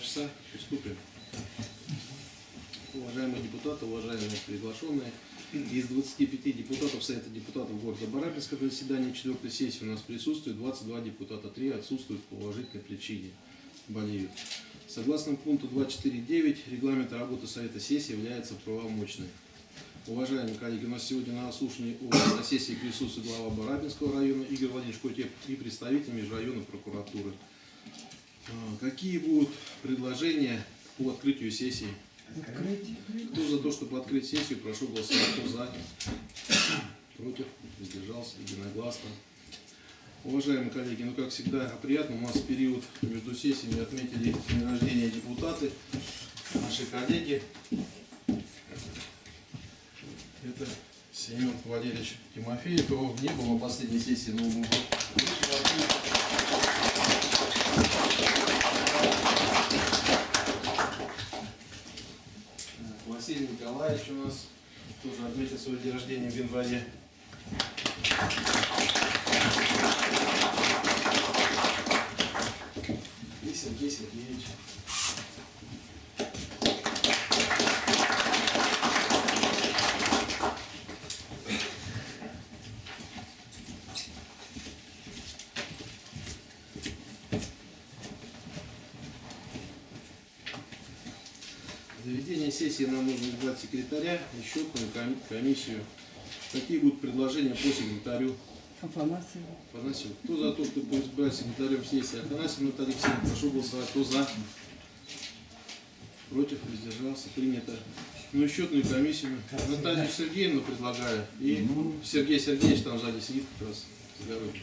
часа. Приступим. Уважаемые депутаты, уважаемые приглашенные, из 25 депутатов Совета депутатов города Барабинска на заседании 4 сессии у нас присутствует 22 депутата, 3 отсутствуют по уважительной причине, болеют. Согласно пункту 2.4.9 регламента работы Совета сессии является правомочной. Уважаемые коллеги, у нас сегодня на слушании на сессии присутствует глава Барабинского района Игорь Владимирович Котеп и представитель межрайонной прокуратуры. Какие будут предложения по открытию сессии? Кто за то, чтобы открыть сессию, прошу голосовать. Кто за? Против? Воздержался? Единогласно. Уважаемые коллеги, ну как всегда приятно, у нас в период между сессиями отметили день рождения депутаты, наши коллеги. Это Семен Валерьевич Тимофеев, его не было на последней сессии, но он был. Василий Николаевич у нас тоже отметил свой день рождения в январе. И Сергей Сергеевич. Для сессии нам нужно избрать секретаря ком- комиссию. Какие будут предложения по секретарю? Афанасьева. Афанасьев. Кто за то, чтобы избрать секретарем сессии Афанасьев Наталья Алексеевна? Прошу голосовать. Кто за? Против? Воздержался? Принято. Ну и счетную комиссию. Наталью Сергеевну предлагаю. И Сергей Сергеевич там сзади сидит как раз. дороги.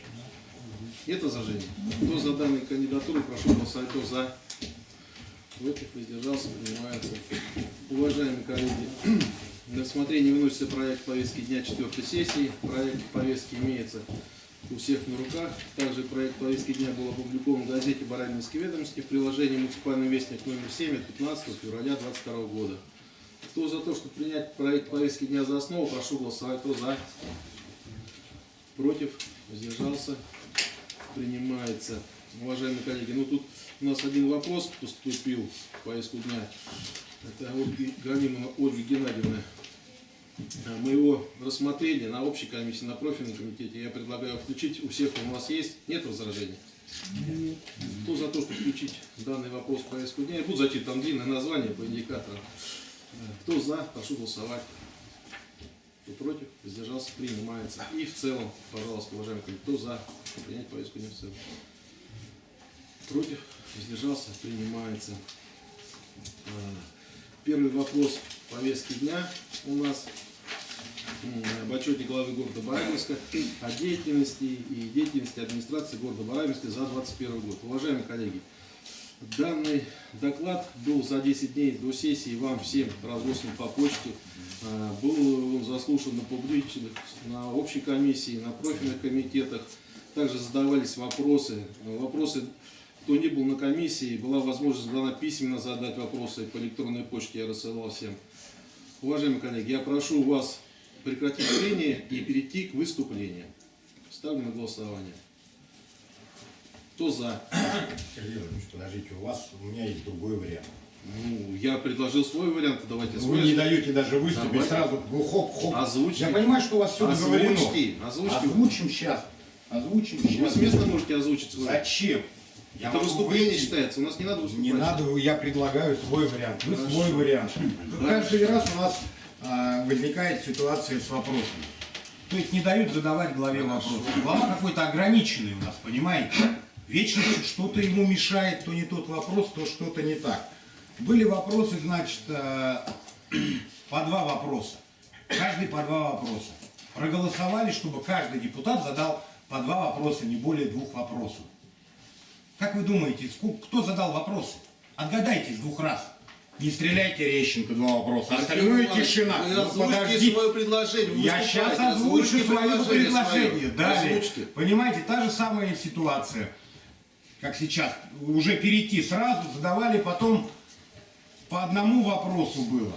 Нет возражений? Кто за данную кандидатуру? Прошу голосовать. Кто за? Против? Воздержался? Принимается. Уважаемые коллеги, на рассмотрение выносится проект повестки дня 4 сессии. Проект повестки имеется у всех на руках. Также проект повестки дня был опубликован в газете «Барабинские ведомости» в приложении «Муниципальный вестник» номер 7 от 15 февраля 2022 года. Кто за то, чтобы принять проект повестки дня за основу, прошу голосовать. Кто за? Против? Воздержался? Принимается. Уважаемые коллеги, ну тут у нас один вопрос поступил в повестку дня. Это Галимова Ольга Геннадьевна. А, Мы его рассмотрели на общей комиссии, на профильном комитете. Я предлагаю включить, у всех у нас есть. Нет возражений? Кто за то, чтобы включить данный вопрос в повестку дня? Я буду зачитывать там длинное название по индикаторам. Э, Кто за, прошу голосовать. Кто против, воздержался, принимается. И в целом, пожалуйста, уважаемые коллеги, кто за принять повестку дня в целом? Против, воздержался, принимается. А, Первый вопрос повестки дня у нас об отчете главы города Барабинска о деятельности и деятельности администрации города Барабинска за 2021 год. Уважаемые коллеги, данный доклад был за 10 дней до сессии вам всем разослан по почте. А, Был он заслушан на публичных, на общей комиссии, на профильных комитетах. Также задавались вопросы. Вопросы кто не был на комиссии, была возможность дана письменно задать вопросы по электронной почте, я рассылал всем. Уважаемые коллеги, я прошу вас прекратить прение и перейти к выступлению. Ставлю на голосование. Кто за? Сергей подождите, у вас, у меня есть другой вариант. Ну, я предложил свой вариант, давайте Вы не даете даже выступить, Давайте. сразу ну, хоп-хоп. Я понимаю, что у вас все договорено. Озвучьте, озвучьте. Озвучим сейчас. Озвучим Вы сейчас. с места можете озвучить свой. Зачем? Я Это выступление выйти. считается, у нас не надо выступать. Не надо, я предлагаю свой вариант. Вы Хорошо. свой вариант. Хорошо. Каждый раз у нас а, возникает ситуация с вопросами. То есть не дают задавать главе вопросы. Глава какой-то ограниченный у нас, понимаете? Вечно что-то ему мешает, то не тот вопрос, то что-то не так. Были вопросы, значит, э, по два вопроса. Каждый по два вопроса. Проголосовали, чтобы каждый депутат задал по два вопроса, не более двух вопросов. Как вы думаете, сколько, кто задал вопросы? Отгадайте с двух раз. Не стреляйте Рещенко, два вопроса. Остальное тишина. Вы Ну, подожди. свое предложение. вы Я сейчас озвучу свое предложение. свое. Далее. Озвучьте. Понимаете, та же самая ситуация, как сейчас. Уже перейти сразу, задавали потом по одному вопросу было.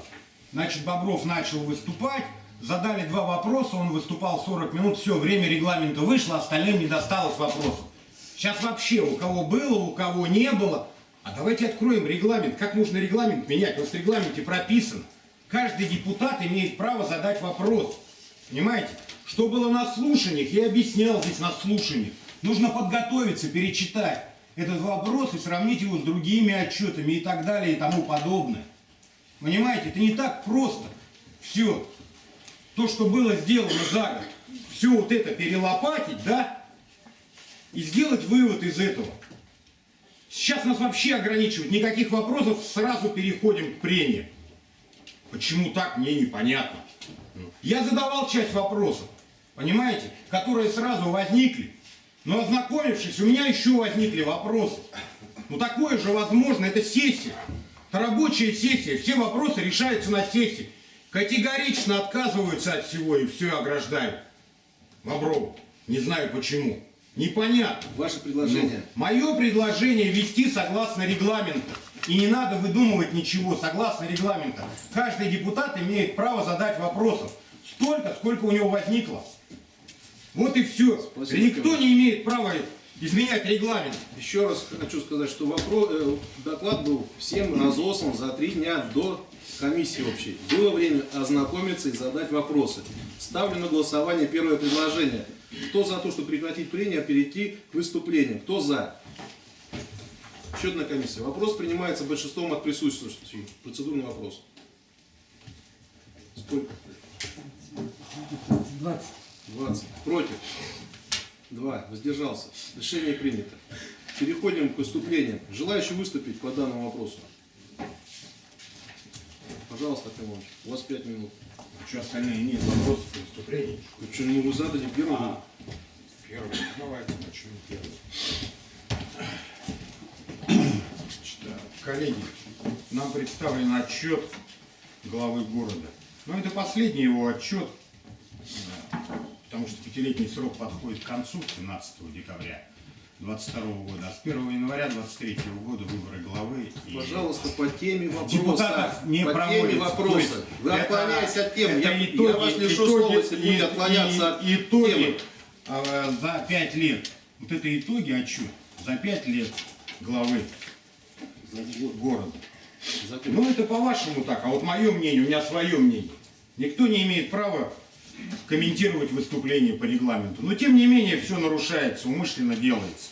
Значит, Бобров начал выступать, задали два вопроса, он выступал 40 минут, все, время регламента вышло, остальным не досталось вопросов. Сейчас вообще у кого было, у кого не было, А давайте откроем регламент. Как нужно регламент менять? У в регламенте прописано. Каждый депутат имеет право задать вопрос. Понимаете? Что было на слушаниях, я объяснял здесь на слушаниях. Нужно подготовиться, перечитать этот вопрос и сравнить его с другими отчетами и так далее и тому подобное. Понимаете, это не так просто. Все. То, что было сделано за год, все вот это перелопатить, да, и сделать вывод из этого. Сейчас нас вообще ограничивают. Никаких вопросов, сразу переходим к прениям. Почему так, мне непонятно. Я задавал часть вопросов, понимаете, которые сразу возникли. Но ознакомившись, у меня еще возникли вопросы. Ну такое же возможно, это сессия. Это рабочая сессия, все вопросы решаются на сессии. Категорично отказываются от всего и все ограждают. Бобров, не знаю почему. Непонятно. Ваше предложение. Мое предложение вести согласно регламенту. И не надо выдумывать ничего, согласно регламенту. Каждый депутат имеет право задать вопросов. Столько, сколько у него возникло. Вот и все. Спасибо, Никто не имеет права изменять регламент. Еще раз хочу сказать, что вопрос, э, доклад был всем разослан за три дня до комиссии общей. Было время ознакомиться и задать вопросы. Ставлю на голосование первое предложение. Кто за то, чтобы прекратить прения, перейти к выступлению? Кто за? Счетная комиссия. Вопрос принимается большинством от присутствующих. Процедурный вопрос. Сколько? 20. 20. Против? 2. Воздержался. Решение принято. Переходим к выступлениям. Желающий выступить по данному вопросу? Пожалуйста, Акимович, у вас 5 минут. Что остальные нет вопросов и выступлений? Ну что, ну вы задали первый? А, Первый. Давайте начнем первый. Коллеги, нам представлен отчет главы города. Но это последний его отчет, потому что пятилетний срок подходит к концу 17 декабря 22 года, а с 1 января 23 года выборы главы. и- Пожалуйста, по теме вопроса. Депутатов не по проводится. теме вопроса. есть Вы это- отклоняетесь от темы. Я, итоги- я вас лишу итоги- слова, если будете и- отклоняться от и- итоги, темы. Э, за пять лет. Вот это итоги отчет за пять лет главы города. Закон. Ну это по-вашему так, а вот мое мнение, у меня свое мнение. Никто не имеет права комментировать выступление по регламенту. Но тем не менее все нарушается, умышленно делается.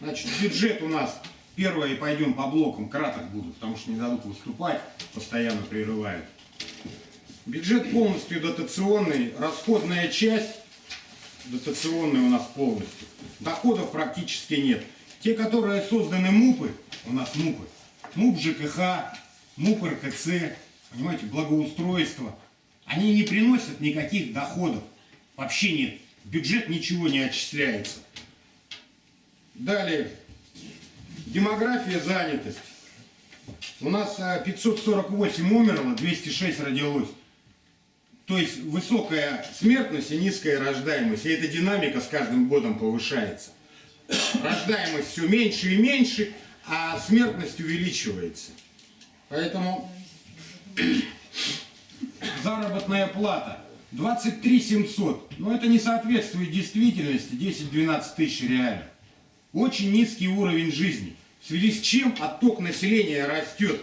Значит, бюджет у нас первое, пойдем по блокам, краток буду, потому что не дадут выступать, постоянно прерывают. Бюджет полностью дотационный, расходная часть дотационная у нас полностью. Доходов практически нет. Те, которые созданы МУПы, у нас МУПы, МУП ЖКХ, МУП РКЦ, понимаете, благоустройство, они не приносят никаких доходов. Вообще нет. Бюджет ничего не отчисляется. Далее. Демография, занятость. У нас а, 548 умерло, 206 родилось. То есть высокая смертность и низкая рождаемость. И эта динамика с каждым годом повышается. Рождаемость все меньше и меньше, а смертность увеличивается. Поэтому заработная плата 23 700. Но это не соответствует действительности 10-12 тысяч реально. Очень низкий уровень жизни. В связи с чем отток населения растет.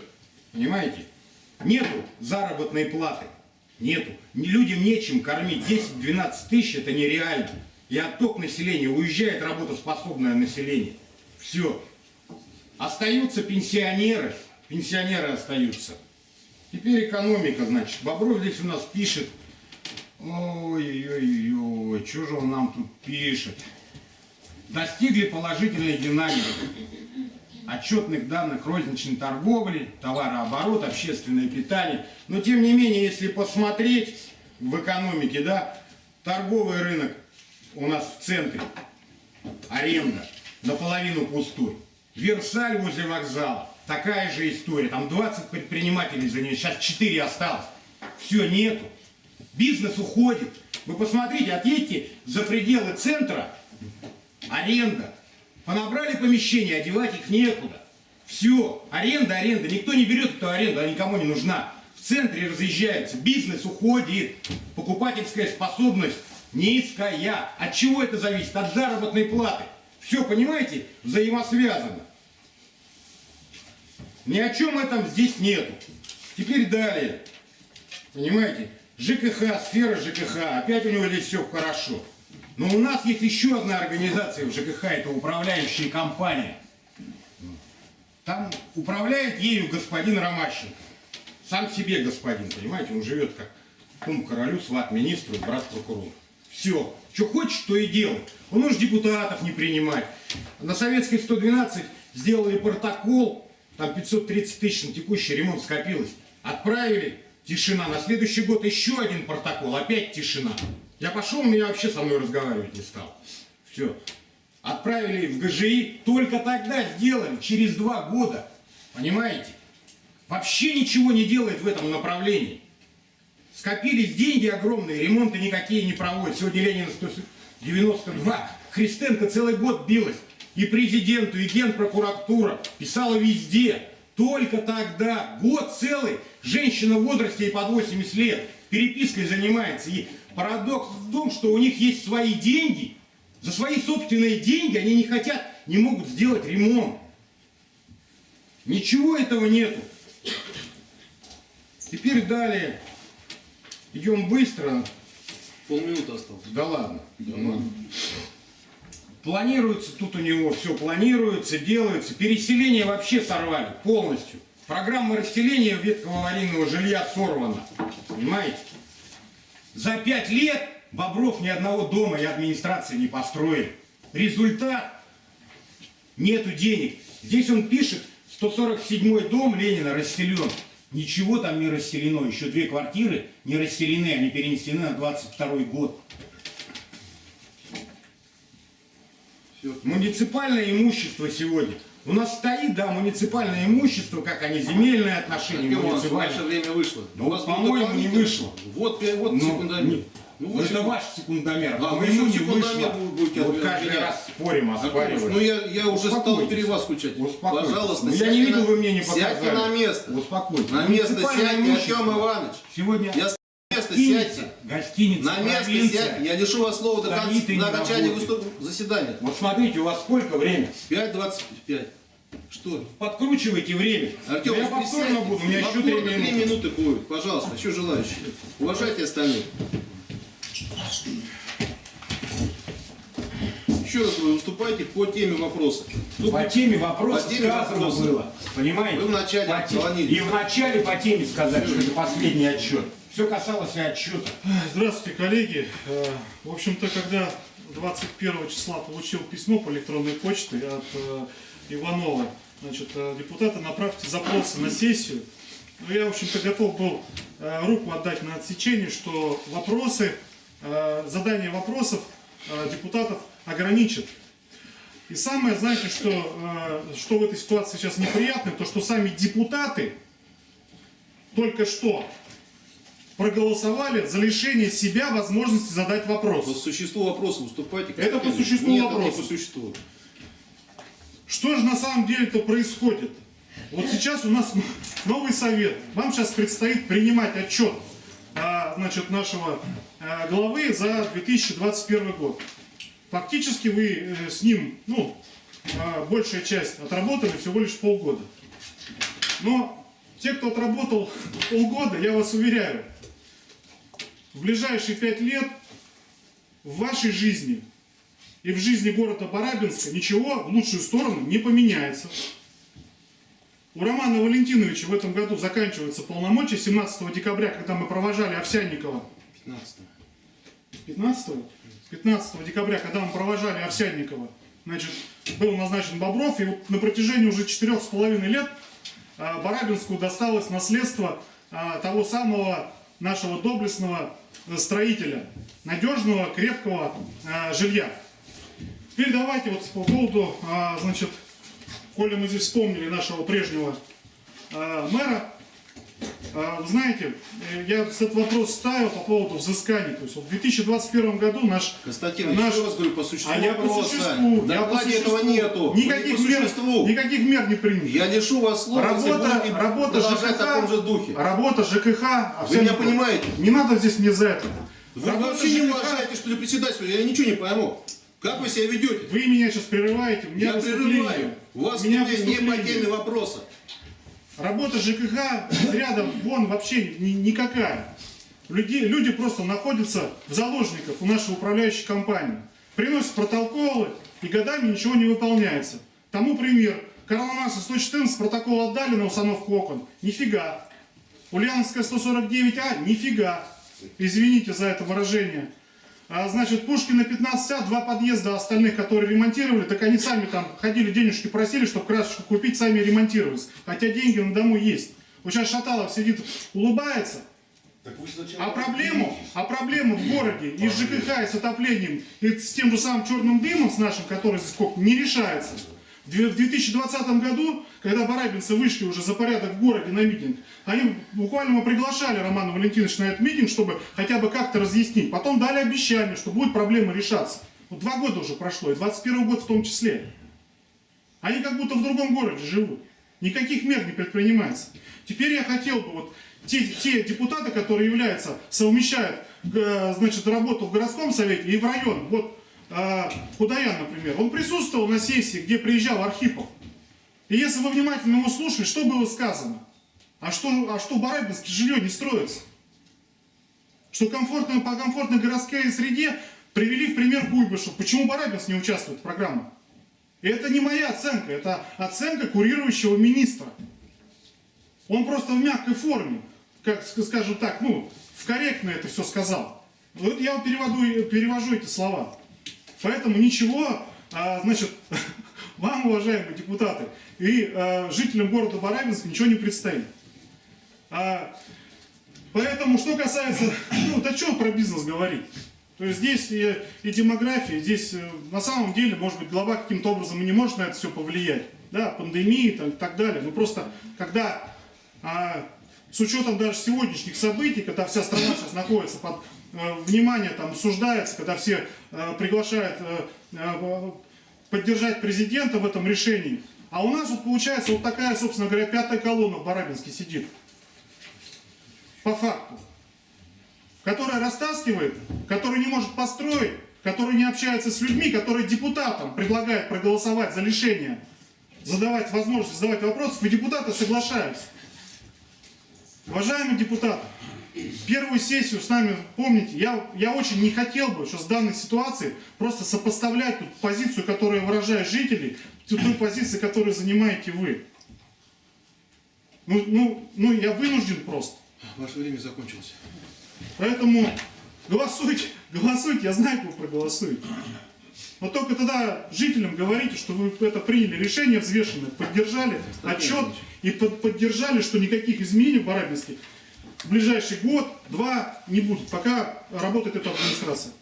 Понимаете? Нету заработной платы. Нету. Людям нечем кормить. 10-12 тысяч это нереально. И отток населения. Уезжает работоспособное население. Все. Остаются пенсионеры. Пенсионеры остаются. Теперь экономика, значит. Бобров здесь у нас пишет. Ой-ой-ой, что же он нам тут пишет? Достигли положительной динамики отчетных данных розничной торговли, товарооборот, общественное питание. Но тем не менее, если посмотреть в экономике, да, торговый рынок у нас в центре, аренда наполовину пустой. Версаль возле вокзала, такая же история. Там 20 предпринимателей за нее, сейчас 4 осталось. Все, нету. Бизнес уходит. Вы посмотрите, отъедьте за пределы центра, аренда. Понабрали помещения, одевать их некуда. Все, аренда, аренда. Никто не берет эту аренду, она никому не нужна. В центре разъезжается, бизнес уходит, покупательская способность низкая. От чего это зависит? От заработной платы. Все, понимаете, взаимосвязано. Ни о чем этом здесь нету. Теперь далее. Понимаете? ЖКХ, сфера ЖКХ. Опять у него здесь все хорошо. Но у нас есть еще одна организация в ЖКХ, это управляющая компания. Там управляет ею господин Ромащенко. Сам себе господин, понимаете, он живет как кум королю, сват министру, брат прокурора. Все. Что хочет, то и делает. Он может депутатов не принимать. На советской 112 сделали протокол, там 530 тысяч на текущий ремонт скопилось. Отправили, тишина. На следующий год еще один протокол, опять тишина. Я пошел, меня вообще со мной разговаривать не стал. Все. Отправили в ГЖИ, только тогда сделали, через два года. Понимаете? Вообще ничего не делает в этом направлении. Скопились деньги огромные, ремонты никакие не проводят. Сегодня Ленина 192. Христенко целый год билась. И президенту, и генпрокуратура. Писала везде. Только тогда, год целый, женщина в возрасте и под 80 лет перепиской занимается. И парадокс в том, что у них есть свои деньги. За свои собственные деньги они не хотят, не могут сделать ремонт. Ничего этого нету. Теперь далее. Идем быстро. Полминуты осталось. Да ладно. Ну, Планируется тут у него все, планируется, делается. Переселение вообще сорвали полностью. Программа расселения ветхого аварийного жилья сорвана. Понимаете? За пять лет Бобров ни одного дома и администрации не построил. Результат – нету денег. Здесь он пишет, 147 дом Ленина расселен. Ничего там не расселено. Еще две квартиры не расселены, они перенесены на 22 год. Все. Муниципальное имущество сегодня. У нас стоит, да, муниципальное имущество, как они, земельные отношения Иванович, муниципальные. ваше время вышло. Ну, У вас по-моему, не вышло. Вот, вот Ну, секундомер. не- Ну, вот это ваш секундомер, Да, моему еще секундомер будете Вот каждый раз спорим, оспариваем. ну я, я уже стал впереди вас скучать. Успокойтесь. Пожалуйста, Ну, я сядьте не видел, на- вы мне не Сядьте показали. на место. Успокойтесь. На место сядьте. Артем Иванович. Сегодня Я с места гостиница, сядьте. гостиница, На место провинция. сядьте. Я лишу вас слова до, конца, до окончания выступ- заседания. Вот смотрите, у вас сколько времени? 5.25. Что? Подкручивайте время. Артем, я повторно буду, у меня еще три минуты. минуты будет. Пожалуйста, еще желающие. Уважайте остальных. Еще раз вы выступайте по теме вопроса. Кто По теме вопроса По теме сказано вопроса. было. Понимаете? Вы вначале По те-. И вначале по теме сказать, что это последний отчет. Все касалось и отчета. Здравствуйте, коллеги. Э, В общем-то, когда 21 числа получил письмо по электронной почте от э, Иванова, значит, э, депутаты, направьте запросы на сессию. Ну, я, в общем-то, готов был руку отдать на отсечение, что вопросы, задание вопросов депутатов ограничат. И самое, знаете, что, э, что в этой ситуации сейчас неприятно, то что сами депутаты только что проголосовали за лишение себя возможности задать по вопрос. существу вопроса выступайте. Это по существу Нет, вопроса. это по существу. Что же на самом деле-то происходит? Вот сейчас у нас новый совет. Вам сейчас предстоит принимать отчет а, значит, нашего а, главы за 2021 год. Фактически вы э, с ним, ну, а, большая часть отработали всего лишь полгода. Но те, кто отработал полгода, я вас уверяю, в ближайшие пять лет в вашей жизни и в жизни города Барабинска ничего в лучшую сторону не поменяется. У Романа Валентиновича в этом году заканчиваются полномочия 17 декабря, когда мы провожали Овсянникова 15 15 15 декабря, когда мы провожали Овсянникова, значит, был назначен Бобров, и вот на протяжении уже четырех с половиной лет а, Барабинску досталось наследство а, того самого нашего доблестного э, строителя, надежного, крепкого а, жилья. Теперь давайте вот по поводу, значит, коли мы здесь вспомнили нашего прежнего мэра, Вы знаете, э, я этот вопрос ставил по поводу взыскания. То есть вот в 2021 году наш... Константин, наш- еще раз говорю, по существу а я по существу. В я по существу. этого нету. Не Никаких по мер, существу. никаких мер не принято. Я лишу вас слова, Работа, работа продолжать в таком же ЖКХ, духе. работа ЖКХ. а Вы меня понимаете? Не надо здесь мне за это. Вы Работа вообще не ЖКХ, уважаете, что ли, председателя? Я ничего не пойму. Как вы себя ведете? Вы меня сейчас прерываете. Меня Я прерываю. У вас меня не, не по теме вопроса. Работа ЖКХ ряда вон вообще ни- никакая. Люди, люди просто находятся в заложниках у нашей управляющей компании. Приносят протоколы, и годами ничего не выполняется. Тому пример. Маркса 114 протокол отдали на установку окон. Нифига. Ульяновская 149А, нифига. Извините за это выражение. А, значит, Пушкина 15А, два подъезда остальных, которые ремонтировали, так они сами там ходили, денежки просили, чтобы красочку купить, сами ремонтировались. Хотя деньги на дому есть. Вот сейчас Шаталов сидит, улыбается, Так вы а проблему, а проблему в городе и с ЖКХ, и с отоплением, и с тем же самым черным дымом, с нашим, который здесь сколько, не решается. В две- в 2020 году, когда барабинцы вышли уже за порядок в городе на митинг, они буквально мы приглашали Романа Валентиновича на этот митинг, чтобы хотя бы как-то разъяснить. Потом дали обещание, что будет проблема решаться. Вот два года уже прошло, и 21 год в том числе. Они как будто в другом городе живут. Никаких мер не предпринимается. Теперь я хотел бы вот те, те депутаты, которые являются, совмещают э, значит, работу в городском совете и в район. Вот Худаян, например, он присутствовал на сессии, где приезжал Архипов. И если вы внимательно его слушали, что было сказано? А что, а что Барабинске жилье не строится? Что комфортно, по комфортной городской среде привели в пример Куйбышев. Почему Барабинск не участвует в программах? И это не моя оценка, это оценка курирующего министра. Он просто в мягкой форме, как ск- скажем так, ну, в корректно это все сказал. Вот я переводу, перевожу эти слова. Поэтому ничего, а, значит, вам, уважаемые депутаты, и а, жителям города Барабинска ничего не предстоит. А, поэтому, что касается, ну, да что про бизнес говорить? То есть здесь и, и демография, здесь э, на самом деле, может быть, глава каким-то образом и не может на это все повлиять. Да, пандемии и так, так далее. Но просто, когда а, с учетом даже сегодняшних событий, когда вся страна сейчас находится под внимание, там, осуждается, когда все э, приглашают э, э, поддержать президента в этом решении. А у нас вот получается вот такая, собственно говоря, пятая колонна в Барабинске сидит. По факту. Которая растаскивает, которая не может построить, которая не общается с людьми, которая депутатам предлагает проголосовать за лишение, задавать возможность задавать вопросы, и депутаты соглашаются. Уважаемые депутаты, первую сессию с нами, помните, я, я очень не хотел бы, что с данной ситуации просто сопоставлять тут позицию, которую выражают жители, с той позицией, которую занимаете вы. Ну, ну, ну, я вынужден просто. Ваше время закончилось. Поэтому голосуйте, голосуйте, я знаю, как вы проголосуете. Но только тогда жителям говорите, что вы это приняли решение взвешенное, поддержали отчет и под- поддержали, что никаких изменений в Барабинске в ближайший год, два не будет, пока работает эта администрация.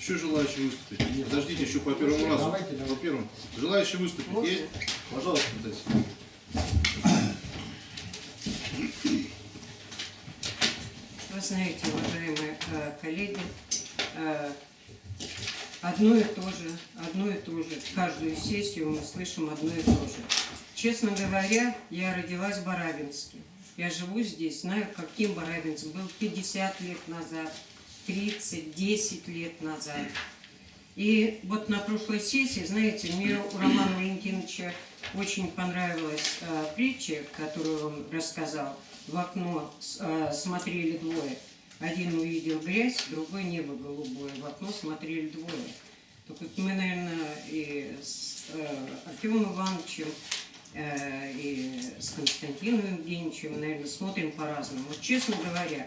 Еще желающие выступить? Нет, подождите, еще по первому разу. Давайте, давайте. По первому. Желающие выступить есть? Пожалуйста, дайте. Вы знаете, уважаемые э, коллеги, э, одно и то же, одно и то же. Каждую сессию мы слышим одно и то же. Честно говоря, я родилась в Барабинске. Я живу здесь, знаю, каким Барабинск был 50 лет назад, 30, 10 лет назад. И вот на прошлой сессии, знаете, мне у Романа Валентиновича очень понравилась э, притча, которую он рассказал. В окно э, смотрели двое. Один увидел грязь, другой небо голубое. В окно смотрели двое. Так вот мы, наверное, и с э, Артемом Ивановичем, и с Константином Евгеньевичем, наверное, смотрим по-разному. Вот честно говоря,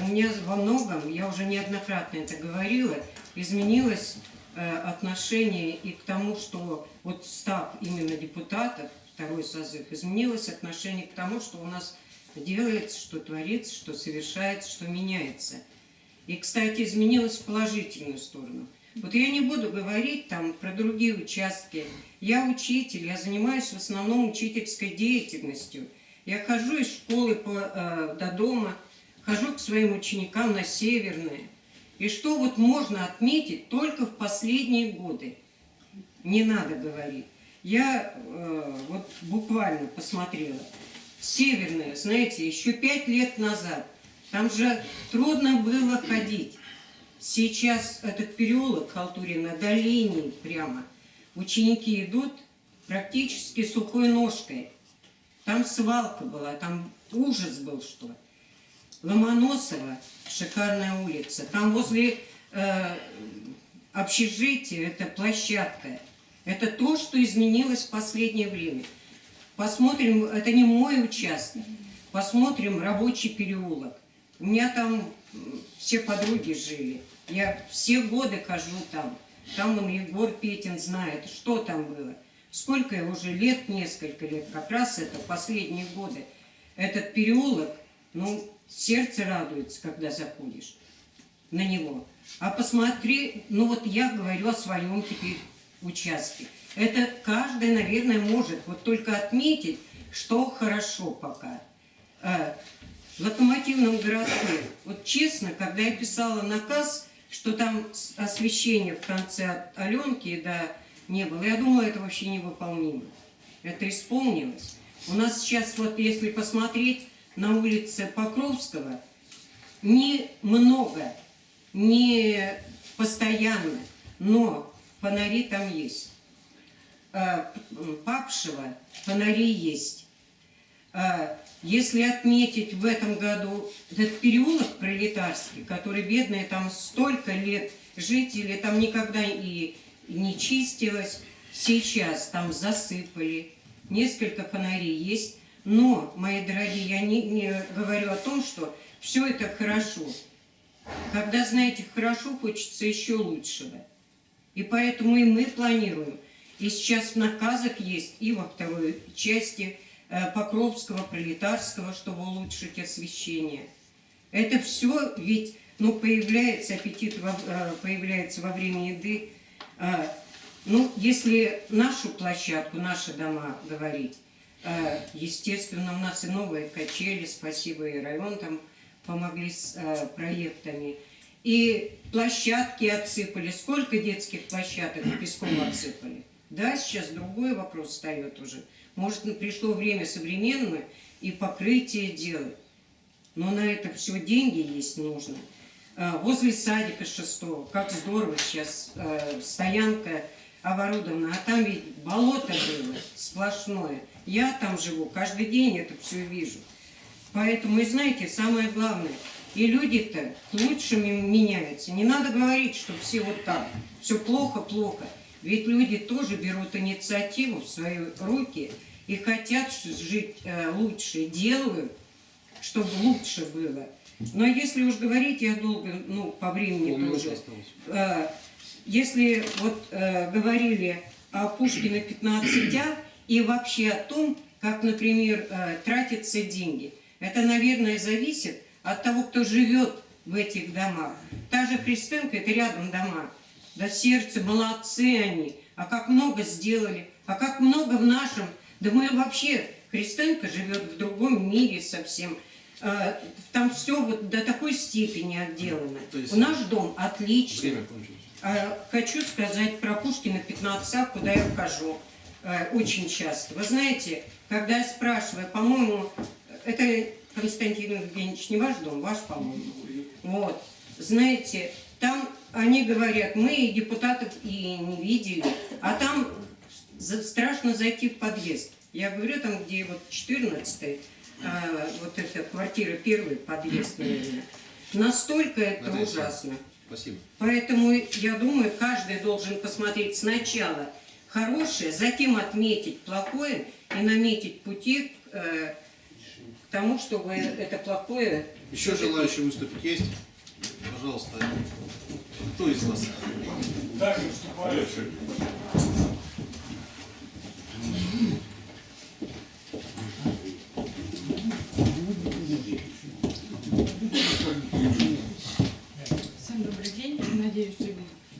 у меня во многом, я уже неоднократно это говорила, изменилось э, отношение и к тому, что вот став именно депутатов, второй созыв, изменилось отношение к тому, что у нас делается, что творится, что совершается, что меняется. И, кстати, изменилось в положительную сторону. Вот я не буду говорить там про другие участки. Я учитель, я занимаюсь в основном учительской деятельностью. Я хожу из школы по, э, до дома, хожу к своим ученикам на Северное. И что вот можно отметить только в последние годы? Не надо говорить. Я э, вот буквально посмотрела. Северное, знаете, еще пять лет назад, там же трудно было ходить. Сейчас этот переулок Халтурина до линии прямо. Ученики идут практически сухой ножкой. Там свалка была, там ужас был, что. Ломоносова, шикарная улица. Там возле э, общежития, это площадка. Это то, что изменилось в последнее время. Посмотрим, это не мой участок. Посмотрим рабочий переулок. У меня там все подруги жили. Я все годы хожу там. Там он Егор Петин знает, что там было. Сколько я уже лет, несколько лет, как раз это последние годы. Этот переулок, ну, сердце радуется, когда заходишь на него. А посмотри, ну вот я говорю о своем теперь участке. Это каждый, наверное, может вот только отметить, что хорошо пока. Э, В локомотивном городке, вот честно, когда я писала наказ, что там освещение в конце от Аленки, да, не было, я думала, это вообще невыполнимо. Это исполнилось. У нас сейчас, вот если посмотреть на улице Покровского, не много, не постоянно, но фонари там есть. Э, Папшева фонари есть. Если отметить в этом году этот переулок пролетарский, который бедные там столько лет жители, там никогда и не чистилось, сейчас там засыпали, несколько фонарей есть, но, мои дорогие, я не, не говорю о том, что все это хорошо. Когда, знаете, хорошо, хочется еще лучшего. И поэтому и мы планируем. И сейчас в наказах есть и во второй части Покровского, Пролетарского, чтобы улучшить освещение. Это все ведь, ну, появляется аппетит, во- э, появляется во время еды. А, Ну, если нашу площадку, наши дома говорить, э, естественно, у нас и новые качели, спасибо и район там помогли с э, проектами. И площадки отсыпали. Сколько детских площадок песком отсыпали? Да, сейчас другой вопрос встает уже. Может, пришло время современное и покрытие делать. Но на это все деньги есть нужно. А, Возле садика шестого, как здорово сейчас, э, стоянка оборудована, а там ведь болото было сплошное. Я там живу, каждый день это все вижу. Поэтому, и знаете, самое главное, и люди-то к лучшему меняются. Не надо говорить, что все вот так, все плохо-плохо. Ведь люди тоже берут инициативу в свои руки и хотят жить э, лучше, делают, чтобы лучше было. Но если уж говорить, я долго, ну, по времени Полминуты тоже. Э, Если вот э, говорили о Пушкина 15А и вообще о том, как, например, тратятся деньги, это, наверное, зависит от того, кто живет в этих домах. Та же Христенко, это рядом дома. Да сердце, молодцы они. А как много сделали, а как много в нашем. Да мы вообще, Христенко живет в другом мире совсем. Э, Там все вот до такой степени отделано. У наш дом отличный. Время кончилось. А, Хочу сказать про Пушкина 15А, куда я хожу э, очень часто. Вы знаете, когда я спрашиваю, по-моему, это Константин Евгеньевич не ваш дом, ваш, по-моему. Вот. Знаете, там они говорят, мы депутатов и не видели, а там страшно зайти в подъезд. Я говорю, там, где вот 14 вот эта квартира, первый подъезд, наверное. Настолько это Наталья ужасно. Спасибо. Поэтому я думаю, каждый должен посмотреть сначала хорошее, затем отметить плохое и наметить пути к, э, к тому, чтобы это плохое... Еще желающие выступить есть? Пожалуйста. Кто из вас? Всем добрый день. Надеюсь,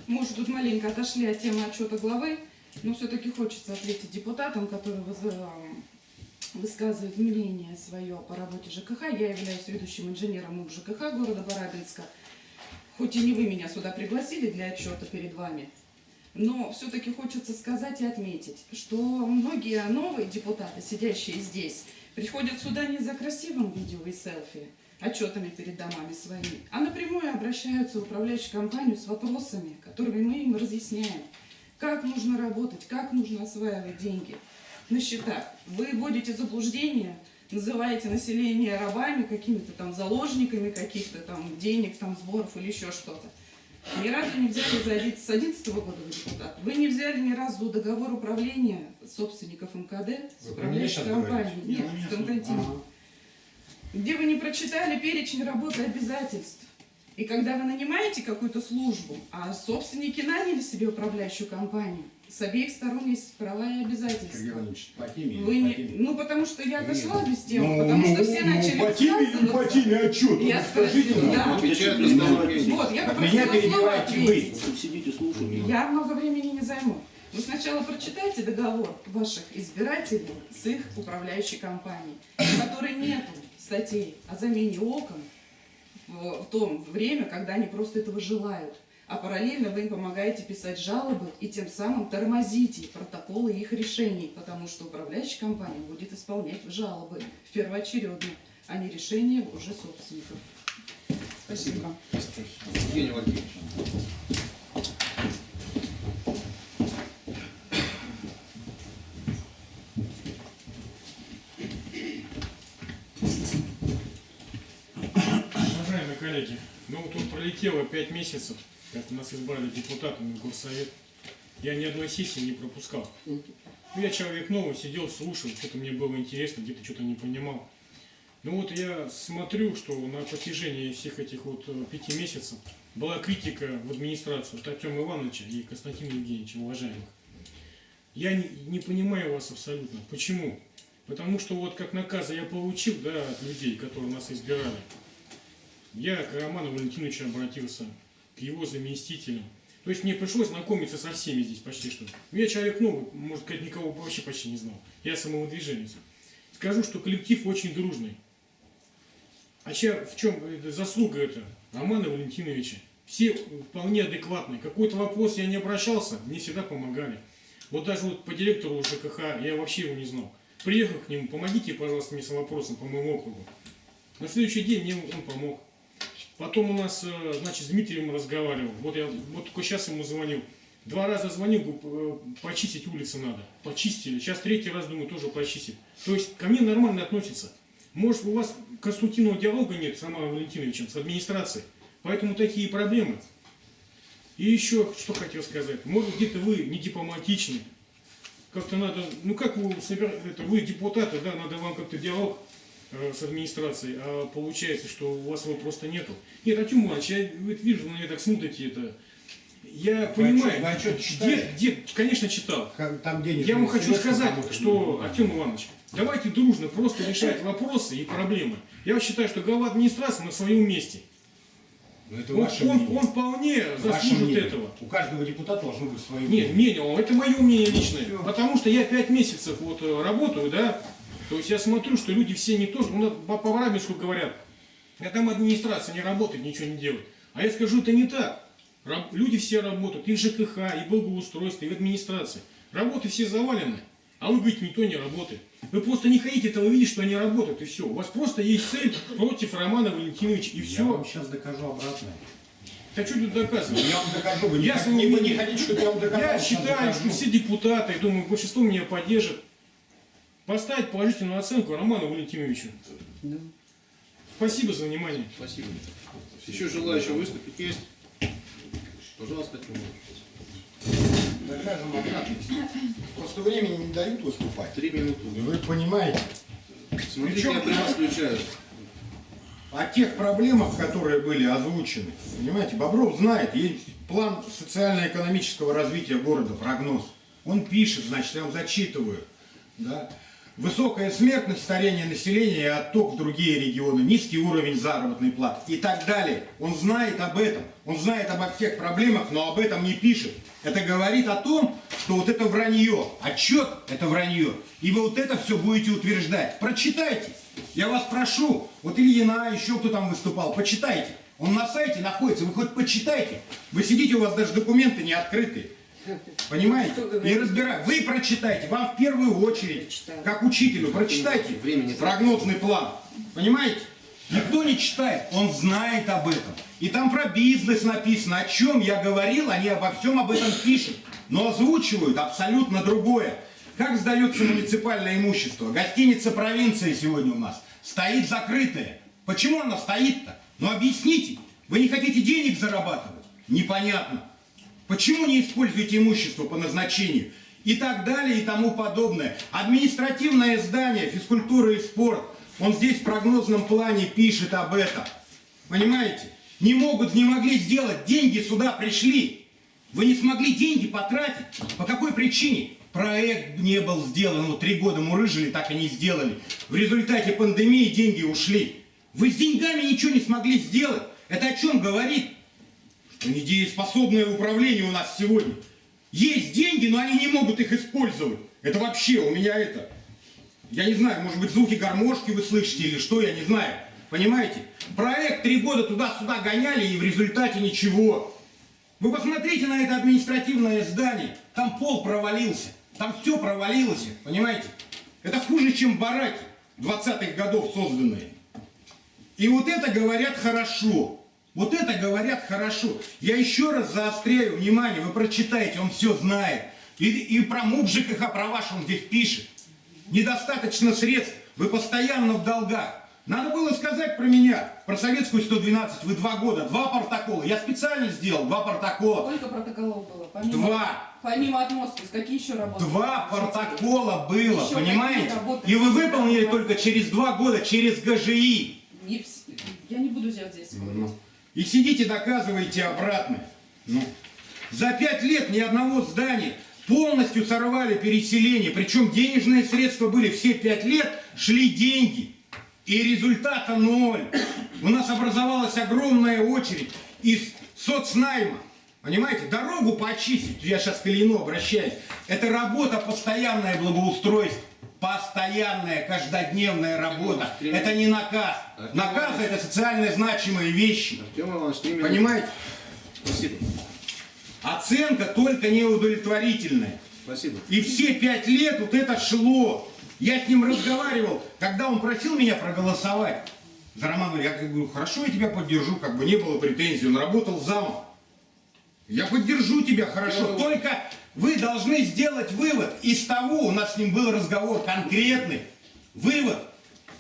мы уже тут маленько отошли от темы отчета главы, но все-таки хочется ответить депутатам, которые выз- высказывают мнение свое по работе ЖКХ. Я являюсь ведущим инженером УК ЖКХ города Барабинска. Хоть и не вы меня сюда пригласили для отчета перед вами, но все-таки хочется сказать и отметить, что многие новые депутаты, сидящие здесь, приходят сюда не за красивым видео и селфи, отчетами перед домами своими, а напрямую обращаются в управляющую компанию с вопросами, которыми мы им разъясняем, как нужно работать, как нужно осваивать деньги. на счетах. Вы вводите заблуждение, называете население рабами, какими-то там заложниками каких-то там денег, там сборов или еще что-то. Ни разу не взяли за один- с 11 года вы депутат. Вы не взяли ни разу договор управления собственников МКД с управляющей компанией. Нет, Не, с Константином. слушаю. Где вы не прочитали перечень работы обязательств. И когда вы нанимаете какую-то службу, а собственники наняли себе управляющую компанию, с обеих сторон есть права и обязательства. По или Вы по не, теме? ну потому что я дошла без темы, Ну, потому ну, что все ну, начали по или по высказываться. теме отчет? Я Скажите спросила, да. Вот, я попросила слово перебиваете вы. ответить. Сидите, слушайте. Я много времени не займу. Вы сначала прочитайте договор ваших избирателей с их управляющей компанией, в которой нет статей о замене окон в, в то время, когда они просто этого желают. А параллельно вы им помогаете писать жалобы и тем самым тормозите протоколы их решений, потому что управляющая компания будет исполнять жалобы в первоочередно, а не решения уже собственников. Спасибо. Евгений Валерьевич. Уважаемые коллеги, ну вот тут пролетело пять месяцев, как нас избрали депутатами горсовет. Я ни одной сессии не пропускал. Ну, я человек новый, сидел, слушал, что-то мне было интересно, где-то что-то не понимал. Ну вот я смотрю, что на протяжении всех этих вот э, пяти месяцев была критика в администрацию от Артема Ивановича и Константина Евгеньевича, уважаемых. Я не, не понимаю вас абсолютно. Почему? Потому что вот как наказы я получил, да, от людей, которые нас избирали, я к Роману Валентиновичу обратился, его заместителям. То есть мне пришлось знакомиться со всеми здесь почти что. Ну, Я человек новый, может сказать, никого вообще почти не знал. Я самовыдвиженец. Скажу, что коллектив очень дружный. А чья- в чем э, заслуга это? Романа Валентиновича. Все вполне адекватные. Какой-то вопрос я не обращался, мне всегда помогали. Вот даже вот по директору ЖКХ я вообще его не знал. Приехал к нему, помогите, пожалуйста, мне с вопросом по моему округу. На следующий день мне он помог. Потом у нас, э, значит, с Дмитрием разговаривал. Вот я вот только сейчас ему звонил. Два раза звонил, э, почистить улицы надо. Почистили. Сейчас третий раз, думаю, тоже почистить. То есть ко мне нормально относятся. Может, у вас конструктивного диалога нет с Романом Валентиновичем, с администрацией. Поэтому такие проблемы. И еще, что хотел сказать. Может, где-то вы не дипломатичны. Как-то надо, ну как вы собираете, вы депутаты, да, надо вам как-то диалог с администрацией, а получается, что у вас его просто нету. Нет, Артем Иванович, я вижу, на меня так смотрите, это... Я Вы понимаю, отчет- вы отчет где, читали? где, конечно, читал. Там денежные Я вам хочу сказать, что, Артем Иванович, давайте дружно просто решать вопросы и проблемы. Я считаю, что глава администрации на своем месте. Ну, Это Он, ваше он- мнение. он вполне заслужит мнение. этого. У каждого депутата должно быть свое Нет, мнение. мнение, это мое мнение личное. Всё. Потому что я пять месяцев вот э, работаю, да, то есть я смотрю, что люди все не то, что, ну, по, по Варабинску говорят, а там администрация не работает, ничего не делает. А я скажу, это не так. Раб- люди все работают, и в ЖКХ, и в благоустройстве, и в администрации. Работы все завалены, а вы говорите, никто не работает. Вы просто не хотите этого видеть, что они работают, и все. У вас просто есть цель против Романа Валентиновича, и Я все. вам сейчас докажу обратное. Так что тут доказывать? Я вам докажу. Вы не, Я не, не мнения- хотите, чтобы я вам доказал? Я считаю, что все депутаты, думаю, большинство меня поддержит. Поставить положительную оценку Роману Валентиновичу. Спасибо за внимание. Спасибо. Еще желающие выступить есть? Пожалуйста. Докажем обратно. Просто времени не дают выступать. Три минуты. И Вы понимаете, Смотрите, Причем- я прямо включаю. о тех проблемах, которые были озвучены. Понимаете, Бобров знает, есть план социально-экономического развития города, прогноз. Он пишет, значит, я вам зачитываю. Да? Высокая смертность, старение населения и отток в другие регионы, низкий уровень заработной платы и так далее. Он знает об этом, он знает обо всех проблемах, но об этом не пишет. Это говорит о том, что вот это вранье, отчет это вранье. И вы вот это все будете утверждать. Прочитайте. Я вас прошу, вот Ильина, еще кто там выступал, почитайте. Он на сайте находится, вы хоть почитайте. Вы сидите, у вас даже документы не открытые. Понимаете? И разбирать. Вы прочитайте, вам в первую очередь, Прочитаю. как учителю, прочитайте Времени. прогнозный план. Понимаете? Никто не читает, он знает об этом. И там про бизнес написано, о чем я говорил, они обо всем об этом пишут. Но озвучивают абсолютно другое. Как сдается муниципальное имущество? Гостиница провинции сегодня у нас стоит закрытая. Почему она стоит-то? Ну объясните. Вы не хотите денег зарабатывать? Непонятно. Почему не используете имущество по назначению? И так далее, и тому подобное. Административное здание, физкультура и спорт. Он здесь в прогнозном плане пишет об этом. Понимаете? Не могут, не могли сделать. Деньги сюда пришли. Вы не смогли деньги потратить. По какой причине? Проект не был сделан. Вот три года мурыжили, так и не сделали. В результате пандемии деньги ушли. Вы с деньгами ничего не смогли сделать. Это о чем говорит? Что недееспособное управление у нас сегодня. Есть деньги, но они не могут их использовать. Это вообще у меня это... Я не знаю, может быть, звуки гармошки вы слышите или что, я не знаю. Понимаете? Проект три года туда-сюда гоняли, и в результате ничего. Вы посмотрите на это административное здание. Там пол провалился. Там все провалилось, понимаете? Это хуже, чем бараки 20-х годов созданные. И вот это говорят хорошо. Вот это говорят хорошо. Я еще раз заостряю внимание, вы прочитаете, он все знает. И, и про МУП ЖКХ, про ваш он здесь пишет. Недостаточно средств, вы постоянно в долгах. Надо было сказать про меня, про советскую 112, вы два года, два протокола. Я специально сделал два протокола. Сколько протоколов было? Помимо, Два. Помимо отмостки, какие еще работы? Два протокола было, Еще понимаете? И вы выполнили только через два года, через ГЖИ. Не Я не буду взять здесь спорить. И сидите, доказываете обратное. Ну. За пять лет ни одного здания полностью сорвали переселение. Причем денежные средства были все пять лет, шли деньги. И результата ноль. У нас образовалась огромная очередь из соцнайма. Понимаете, дорогу почистить, я сейчас к Ильину обращаюсь, это работа постоянное благоустройство. Постоянная, каждодневная работа. Это не наказ. Наказ это социально значимые вещи. Артем Иванович, минуты. Понимаете? Спасибо. Оценка только неудовлетворительная. Спасибо. И все пять лет вот это шло. Я с ним разговаривал, когда он просил меня проголосовать. За Романа, я говорю, хорошо, я тебя поддержу, как бы не было претензий, он работал замом. Я поддержу тебя, хорошо, только вы должны сделать вывод из того, у нас с ним был разговор конкретный, вывод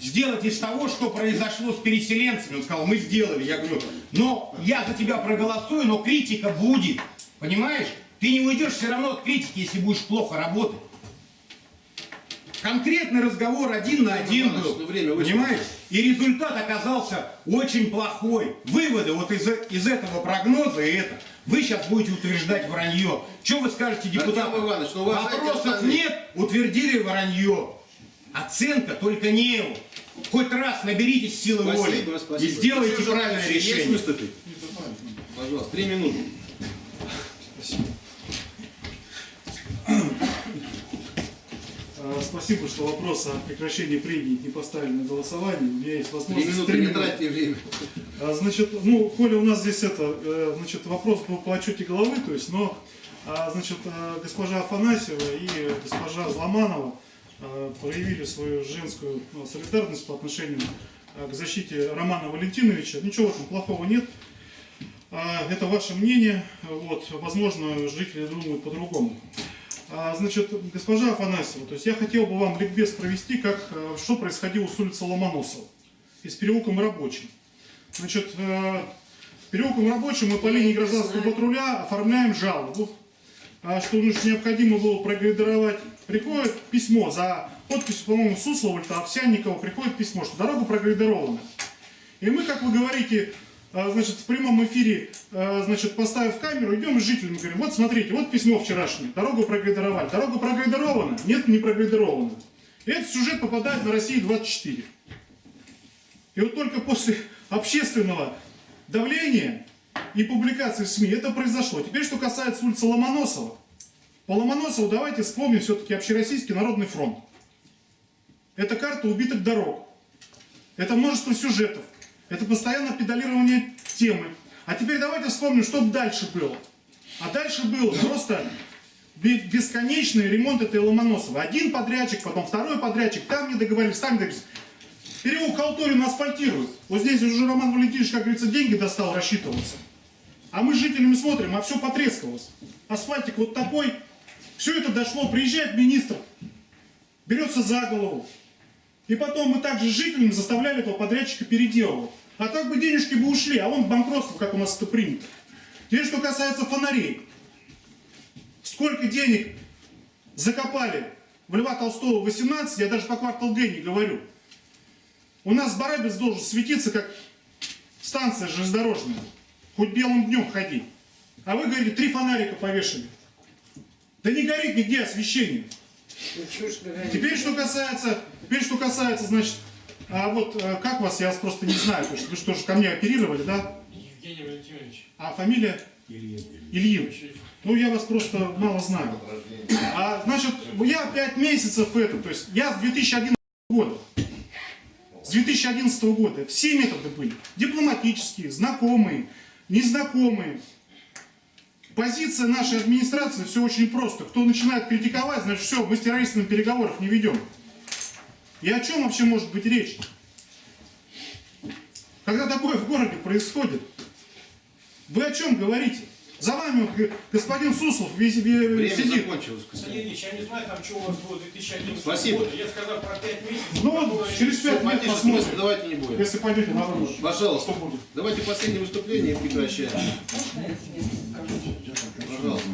сделать из того, что произошло с переселенцами. Он сказал, мы сделали. Я говорю, но я за тебя проголосую, но критика будет. Понимаешь? Ты не уйдешь все равно от критики, если будешь плохо работать. Конкретный разговор один на один был. ну, время. Понимаешь? И результат оказался очень плохой. Выводы вот из, из этого прогноза и это. Вы сейчас будете утверждать вранье. Что вы скажете депутатам? Иванович, ну, Вопросов нет, утвердили вранье. Оценка только не его. Хоть раз наберитесь силы воли Спасибо, спасибо. и сделайте Еще правильное желающие есть решение. выступить? Пожалуйста, три минуты. А, Спасибо, что вопрос о прекращении прений не поставили на голосование. У меня есть возможность... минуты, не тратьте время. А, Значит, ну, Коля, у нас здесь это, э, значит, вопрос был по отчете головы, то есть, но, а, значит, э, госпожа Афанасьева и госпожа Зломанова э, проявили свою женскую ну, солидарность по отношению к защите Романа Валентиновича. Ничего в этом плохого нет. А, Это ваше мнение, вот, возможно, жители думают по-другому. А, Значит, госпожа Афанасьева, то есть я хотел бы вам ликбез провести, как, э, что происходило с улицы Ломоносова из переулком Рабочим. Значит, э, переулком Рабочим мы по линии гражданского патруля оформляем жалобу, а, что уж необходимо было прогрейдеровать. Приходит письмо за подписью, по-моему, Суслова, Овсянникова, приходит письмо, что дорога прогрейдерована. И мы, как вы говорите, значит, в прямом эфире, а, значит, поставив камеру, идем с жителями, говорим, вот смотрите, вот письмо вчерашнее, дорогу прогрейдеровали. Дорога прогрейдерована? Нет, не прогрейдерована. Этот сюжет попадает на Россию 24. И вот только после общественного давления и публикации в СМИ это произошло. Теперь, что касается улицы Ломоносова. По Ломоносову давайте вспомним все-таки Общероссийский народный фронт. Это карта убитых дорог. Это множество сюжетов. Это постоянное педалирование темы. А теперь давайте вспомним, что дальше было. А дальше был просто бе- бесконечный ремонт этой Ломоносова. Один подрядчик, потом второй подрядчик, там не договорились, там не договорились. Переулок Халтурин асфальтируют. Вот здесь уже Роман Валентинович, как говорится, деньги достал рассчитываться. А мы с жителями смотрим, а все потрескалось. Асфальтик вот такой, Все это дошло, приезжает министр, берется за голову. И потом мы также с жителями заставляли этого подрядчика переделывать. А так бы денежки бы ушли, а он банкротство, как у нас это принято. Теперь, что касается фонарей. Сколько денег закопали в Льва Толстого 18, я даже по квартал Г не говорю. У нас Барабис должен светиться, как станция железнодорожная. Хоть белым днем ходи. А вы говорите, три фонарика повешали. Да не горит нигде освещение. Ну? Теперь, что касается, теперь, что касается, значит, а вот э, как вас, я вас просто не знаю, то есть вы что же ко мне оперировали, да? Евгений Валентинович. А фамилия? Ильин. Ну, я вас просто мало знаю. А, значит, я 5 месяцев это, то есть я с 2011 года, с 2011 года все методы были. Дипломатические, знакомые, незнакомые. Позиция нашей администрации все очень просто. Кто начинает критиковать, значит все, мы с террористами переговоров не ведем. И о чем вообще может быть речь? Когда такое в городе происходит, вы о чем говорите? За вами господин Суслов весь, Время сидит. закончилось. Сергей Ильич, я не знаю, там, что у вас было 2011 Спасибо. года. Я сказал про 5 месяцев. Ну вот, через пять лет Потише, посмотрим. давайте не будем. Если пойдете на выбор. Пожалуйста. Что будет? Давайте последнее выступление и прекращаем. Пожалуйста.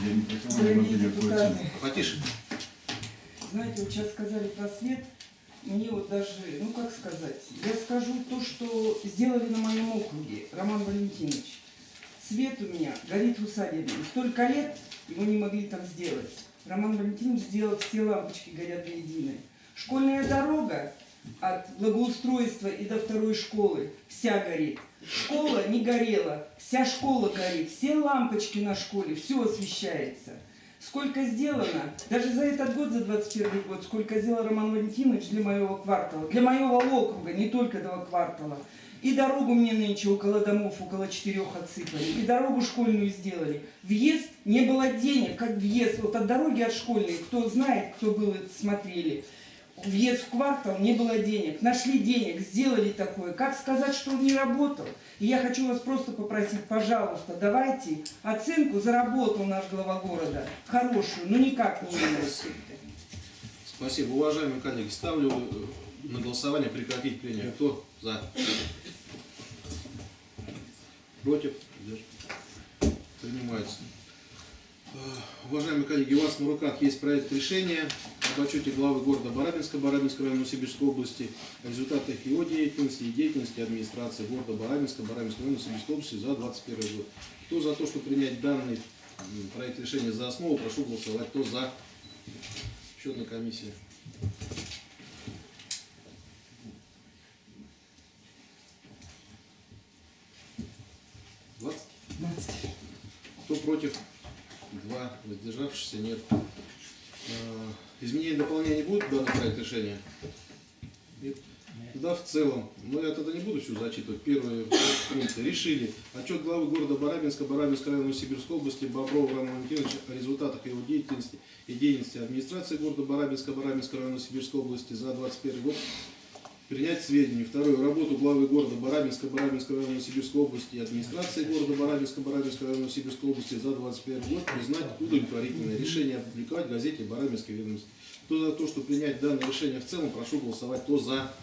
Депутаты, Потише. Знаете, вот сейчас сказали про свет, мне вот даже, ну как сказать, я скажу то, что сделали на моем округе, Роман Валентинович. Свет у меня горит в усадебе. И Столько лет его не могли там сделать. Роман Валентинович сделал, все лампочки горят до единой. Школьная дорога от благоустройства и до второй школы вся горит. Школа не горела, вся школа горит, все лампочки на школе, все освещается. Сколько сделано, даже за этот год, за 21 год, сколько сделал Роман Валентинович для моего квартала, для моего округа, не только этого квартала. И дорогу мне нынче около домов, около четырех отсыпали, и дорогу школьную сделали. Въезд, не было денег, как въезд, вот от дороги от школьной, кто знает, кто был, смотрели. Въезд в квартал, не было денег. Нашли денег, сделали такое. Как сказать, что он не работал? И я хочу вас просто попросить, пожалуйста, давайте оценку заработал наш глава города. Хорошую, но никак не минус. Спасибо. Уважаемые коллеги, ставлю э, на голосование прекратить прение. Кто за? Против? Принимается. Э, Уважаемые коллеги, у вас на руках есть проект решения об отчете главы города Барабинска, Барабинской района Новосибирской области, о результатах его деятельности и деятельности администрации города Барабинска, Барабинской района Новосибирской области за 2021 год. Кто за то, чтобы принять данный проект решения за основу, прошу голосовать. Кто за? Счетная комиссия. Двадцать? Кто против? Два. Воздержавшихся нет. Изменения и дополнения будут в данный проект решения? Нет. Тогда в целом, ну я тогда не буду все зачитывать. Первые пункты. Решили. Отчет главы города Барабинска, Барабинской района Новосибирской области Боброва Романа Валентиновича о результатах его деятельности и деятельности администрации города Барабинска, Барабинской района Новосибирской области за 2021 год Принять к сведению. Второе. Работу главы города Барабинска, Барабинской района Новосибирской области и администрации города Барабинска, Барабинской района Новосибирской области за 2021 год признать удовлетворительное решение опубликовать в газете Барабинской ведомости. Кто за то, что принять данное решение в целом, прошу голосовать. Кто за?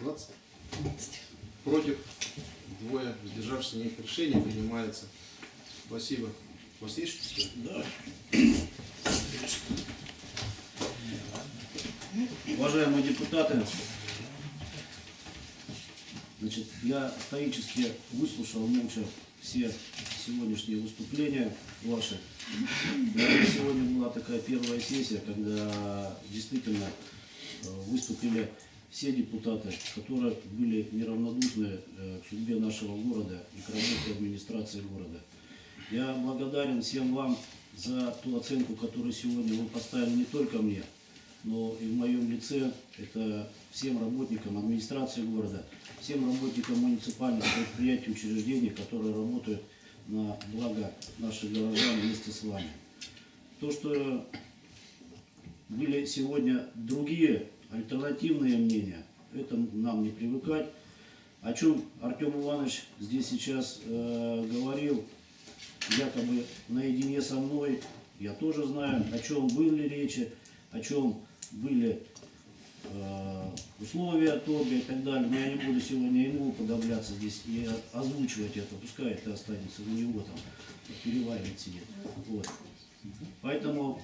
Двадцать. Против? Двое. Воздержавшихся нет. Решение принимается. Спасибо. У вас есть что сказать? Уважаемые депутаты, значит, я стоически выслушал молча все сегодняшние выступления ваши. Наверное, Сегодня была такая первая сессия, когда действительно э, выступили все депутаты, которые были неравнодушны э, к судьбе нашего города и к работе администрации города. Я благодарен всем вам за ту оценку, которую сегодня вы поставили не только мне, но и в моем лице это всем работникам администрации города, всем работникам муниципальных предприятий, учреждений, которые работают на благо наших горожан вместе с вами. То, что были сегодня другие альтернативные мнения, это нам не привыкать. О чем Артем Иванович здесь сейчас э, говорил, якобы наедине со мной, я тоже знаю, о чем были речи, о чем были э, условия торга и так далее. Но я не буду сегодня ему подавляться здесь и озвучивать это, пускай это останется у него там, переваривать себе. Вот. Поэтому,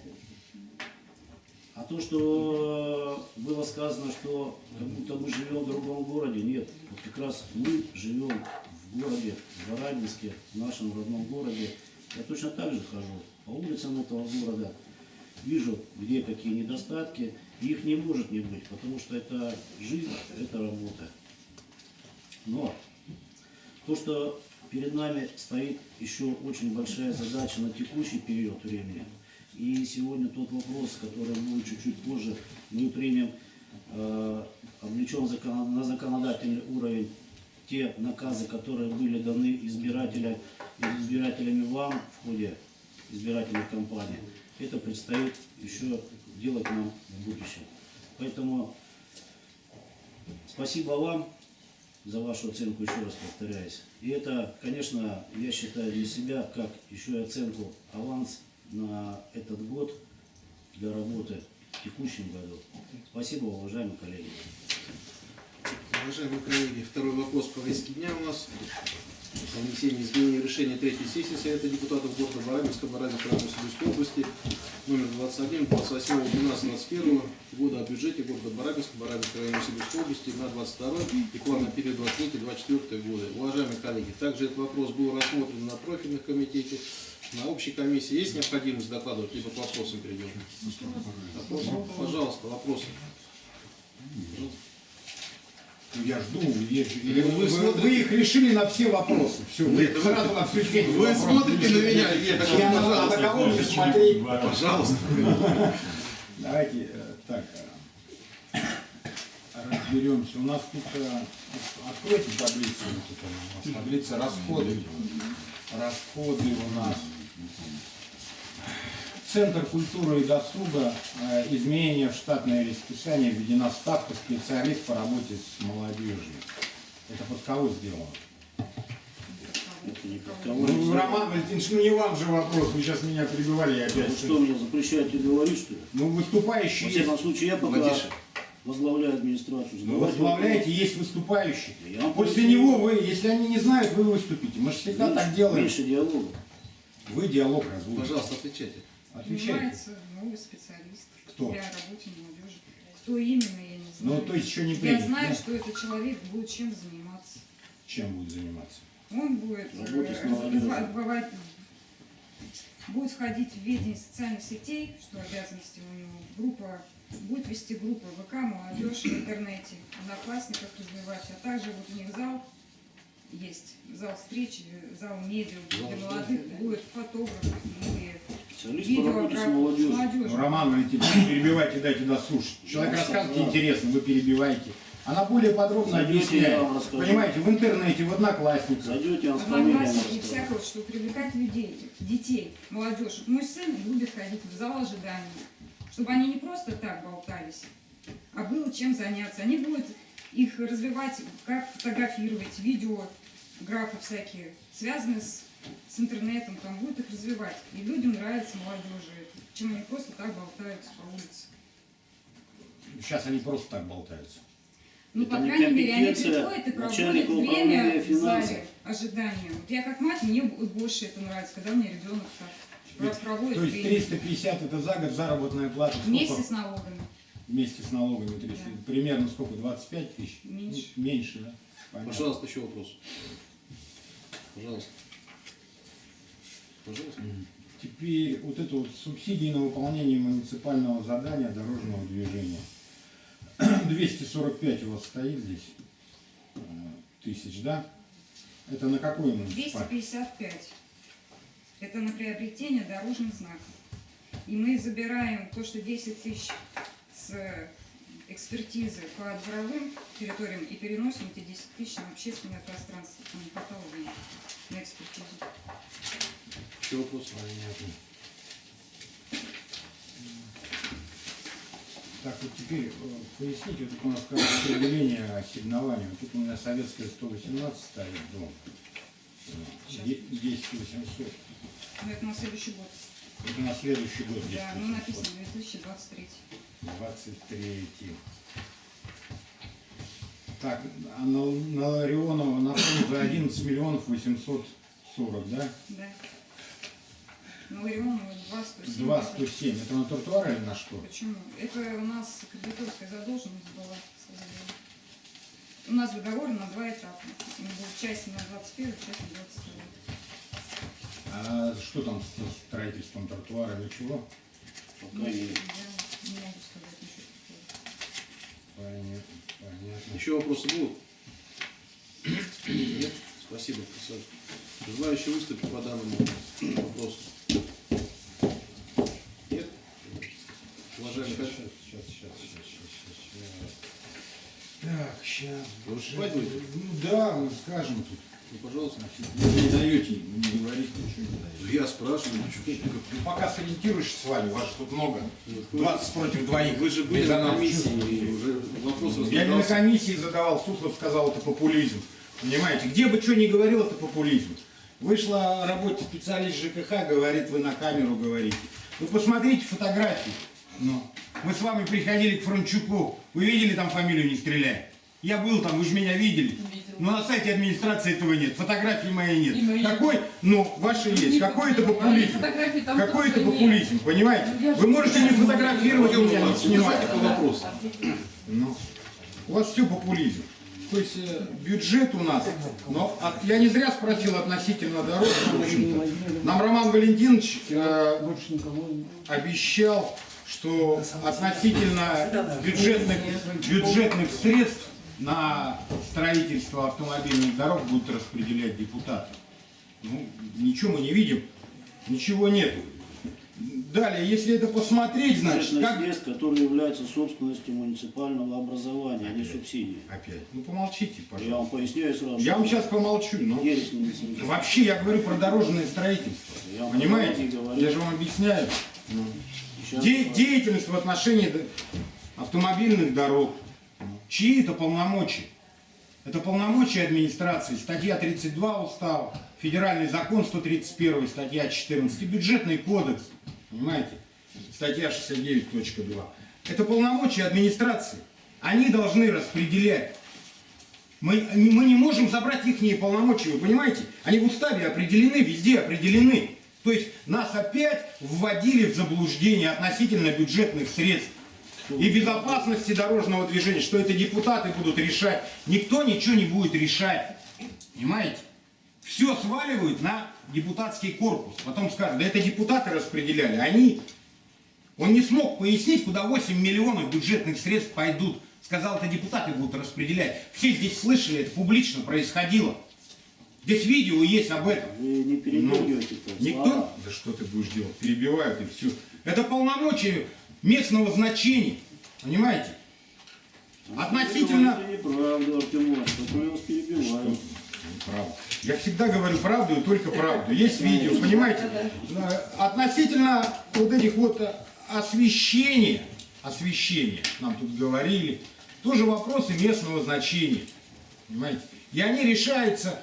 а то, что было сказано, что как будто мы живем в другом городе, нет. Вот как раз мы живем в городе, в Барабинске, в нашем родном городе. Я точно так же хожу по улицам этого города, вижу, где какие недостатки. Их не может не быть, потому что это жизнь, это работа. Но то, что перед нами стоит еще очень большая задача на текущий период времени. И сегодня тот вопрос, который будет чуть-чуть позже, мы примем, э, облечем закон- на законодательный уровень те наказы, которые были даны избирателям, избирателями вам в ходе избирательной кампании. Это предстоит еще делать нам в будущем. Поэтому спасибо вам за вашу оценку, еще раз повторяюсь. И это, конечно, я считаю для себя, как еще и оценку аванс на этот год для работы в текущем году. Спасибо, уважаемые коллеги. Уважаемые коллеги, второй вопрос по повестке дня у нас. О внесении изменений решения третьей сессии Совета депутатов города Барабинска, Барабинской районной Сибирской области, номер 21, 28, 12, 21 года о бюджете города Барабинска, Барабинской районной Сибирской области на 22 и план на период 23-24 годы. Уважаемые коллеги, также этот вопрос был рассмотрен на профильных комитете, на общей комиссии. Есть необходимость докладывать, либо к вопросам перейдем? Вопросы? Пожалуйста, вопросы. Ну, Я жду, я- или Ну, вы вы, смотрите- вы их решили на все вопросы. Все, вы Нет, вы- сразу на эти Вы вопросы смотрите на меня, нет, Я на, на кого мне смотреть? Пожалуйста. Давайте э, так э, разберемся. У нас тут э, откройте таблицу. нас таблица расходы. Расходы у нас. Центр культуры и досуга. э, Изменение в штатное расписание. Введена ставка специалист по работе с молодежью. Это под кого сделано? Это не под кого Ну, не Роман Валентинович, ну не вам же вопрос. Вы сейчас меня прибивали я Вы опять. что, мне запрещаете говорить, что ли? Ну, выступающий Во всяком случае, я пока Потише. возглавляю администрацию. Вы Задавайте возглавляете, есть выступающий. Я После поясню. него вы, если они не знают, вы выступите. Мы же всегда Меньше- так делаем. Меньше диалога. Вы диалог разводите. Пожалуйста, отвечайте. Отвечайте. Нанимается новый специалист Кто? для работы молодежи. Кто именно, я не знаю. Ну, то есть еще не я принято. знаю, да? что этот человек будет чем заниматься. Чем будет заниматься? Он будет э, бывать- будет входить в ведение социальных сетей, что обязанности у него, группа, будет вести группы ВК, молодежь в интернете, одноклассников развивать, а также вот у них зал есть, зал встречи, зал медиа для молодых, будет фотограф и. Ну, Роман Валентинович, перебивайте, дайте дослушать. Человек Я рассказывает интересно, вы перебиваете. Она более подробно Зайдете, объясняет. Понимаете, в интернете, в одноклассниках. Зайдете, я вам с фамилией Одноклассники расскажу. всякого, что привлекать людей, детей, молодежь. Мой сын любит ходить в зал ожидания, чтобы они не просто так болтались, а было чем заняться. Они будут их развивать, как фотографировать, видео, графы всякие, связанные с, с интернетом, там будут их развивать. И людям нравится молодежи, это, чем они просто так болтаются по улице. Сейчас они просто так болтаются. Ну, Это по не крайней мере, они приходят и проводят время в зале ожидания. Вот я как мать, мне больше это нравится, когда мне ребенок так про- проводит То есть время. 350 это за год заработная плата. Сколько? Вместе с налогами. Вместе с налогами 300. Да. Примерно сколько? 25 тысяч? Меньше. Меньше, да? Понятно. Пожалуйста, еще вопрос. Пожалуйста. Пожалуйста. Теперь вот это вот субсидии на выполнение муниципального задания дорожного движения. 245 у вас стоит здесь э, тысяч, да? Это на какой муниципальный? 255. Это на приобретение дорожных знаков. И мы забираем то, что 10 тысяч с экспертизы по дворовым территориям и переносим эти 10 тысяч на общественное пространство. Хватало денег на экспертизу. Еще вопрос? Так, вот теперь э, поясните, вот у нас как распределение ассигнования. Вот Тут у меня советская 118 стоит дом. Э, де- 10 800. Ну, это на следующий год. Это на следующий год 10 Да, ну 800. написано 2023. 23. Так, а на, на Ларионова на за 11 миллионов 840, да? Да. Ну, Ларионова 2 107. 2 107. Это на тротуар или на что? Почему? Это у нас кредиторская задолженность была. У нас договор на два этапа. Он был часть на 21, часть на 22. А что там с строительством тротуара или чего? Пока нет. Не могу сказать ничего такого. Понятно. Понятно. Еще вопросы будут? Нет? Спасибо, профессор. Желающие выступить по данному вопросу? Нет? Уважаемый Сейчас, сейчас, сейчас, сейчас, сейчас, сейчас. Так, сейчас. Вы выступать будете? Ну да, мы скажем тут. Ну, пожалуйста. Вы не даете мне говорить, ничего не даете. Я спрашиваю, что Ну, пока сориентируешься с вами, вас же тут много. 20 против двоих. Вы же были на комиссии, уже вопрос Я не на комиссии задавал, Суслов сказал, это популизм. Понимаете, где бы что ни говорил, это популизм. Вышла работать специалист ЖКХ, говорит, вы на камеру говорите. Вы посмотрите фотографии. Ну, мы с вами приходили к Франчуку. Вы видели там фамилию «Не стреляй»? Я был там, вы же меня видели. Но на сайте администрации этого нет. Фотографии моей нет. И моей. Какой, ну, ваши есть. Какой это популизм? Там Какой это тоже нет. популизм, понимаете? Ну, Вы можете не фотографировать меня, не снимать. По вопросу. Ну, у вас все популизм. То есть э, бюджет у нас, но от- я не зря спросил относительно дорог, в общем-то. Нам Роман Валентинович э, обещал, что относительно бюджетных, бюджетных средств на строительство автомобильных дорог будут распределять депутаты. Ну, ничего мы не видим, ничего нету. Далее, если это посмотреть, значит, Бюджетных как... средств, которые являются собственностью муниципального образования, а не субсидии. Опять. Ну помолчите, Я пожалуйста. вам поясняю сразу. Я вам сейчас помолчу, но вообще я говорю про дорожное строительство. Я Понимаете? Я же вам объясняю. Де- деятельность в отношении автомобильных дорог. Чьи это полномочия? Это полномочия администрации. Статья 32 устава, федеральный закон 131, статья 14, и бюджетный кодекс. Понимаете? Статья 69.2. Это полномочия администрации. Они должны распределять. Мы, мы не можем забрать их полномочия, вы понимаете? Они в уставе определены, везде определены. То есть нас опять вводили в заблуждение относительно бюджетных средств и безопасности дорожного движения, что это депутаты будут решать. Никто ничего не будет решать. Понимаете? Все сваливают на депутатский корпус. Потом скажут, да это депутаты распределяли. Они... Он не смог пояснить, куда 8 миллионов бюджетных средств пойдут. Сказал, это депутаты будут распределять. Все здесь слышали, это публично происходило. Здесь видео есть об этом. Вы не передергивайте то Ну, Никто? Да что ты будешь делать? Перебивают и все. Это полномочия местного значения. Понимаете? Относительно... Неправду, Артем Иванович. Правда. Я всегда говорю правду и только правду. Есть видео, понимаете? Э, Относительно вот этих вот э, освещения, освещения, нам тут говорили, тоже вопросы местного значения. Понимаете? И они решаются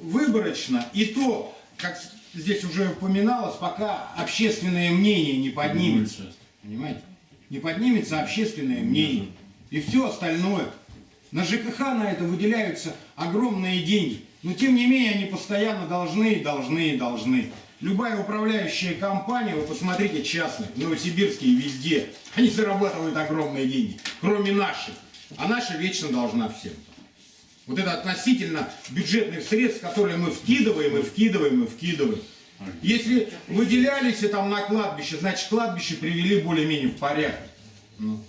выборочно, и то, как здесь уже упоминалось, пока общественное мнение не поднимется. Понимаете? Не поднимется общественное мнение. И все остальное. На ЖКХ на это выделяются огромные деньги. Но тем не менее они постоянно должны, должны, должны. Любая управляющая компания, вы посмотрите, частная, в Новосибирске и везде, они зарабатывают огромные деньги, кроме наших. А наша вечно должна всем. Вот это относительно бюджетных средств, которые мы вкидываем и вкидываем и вкидываем. Если выделялись там на кладбище, значит кладбище привели более-менее в порядок. Ну.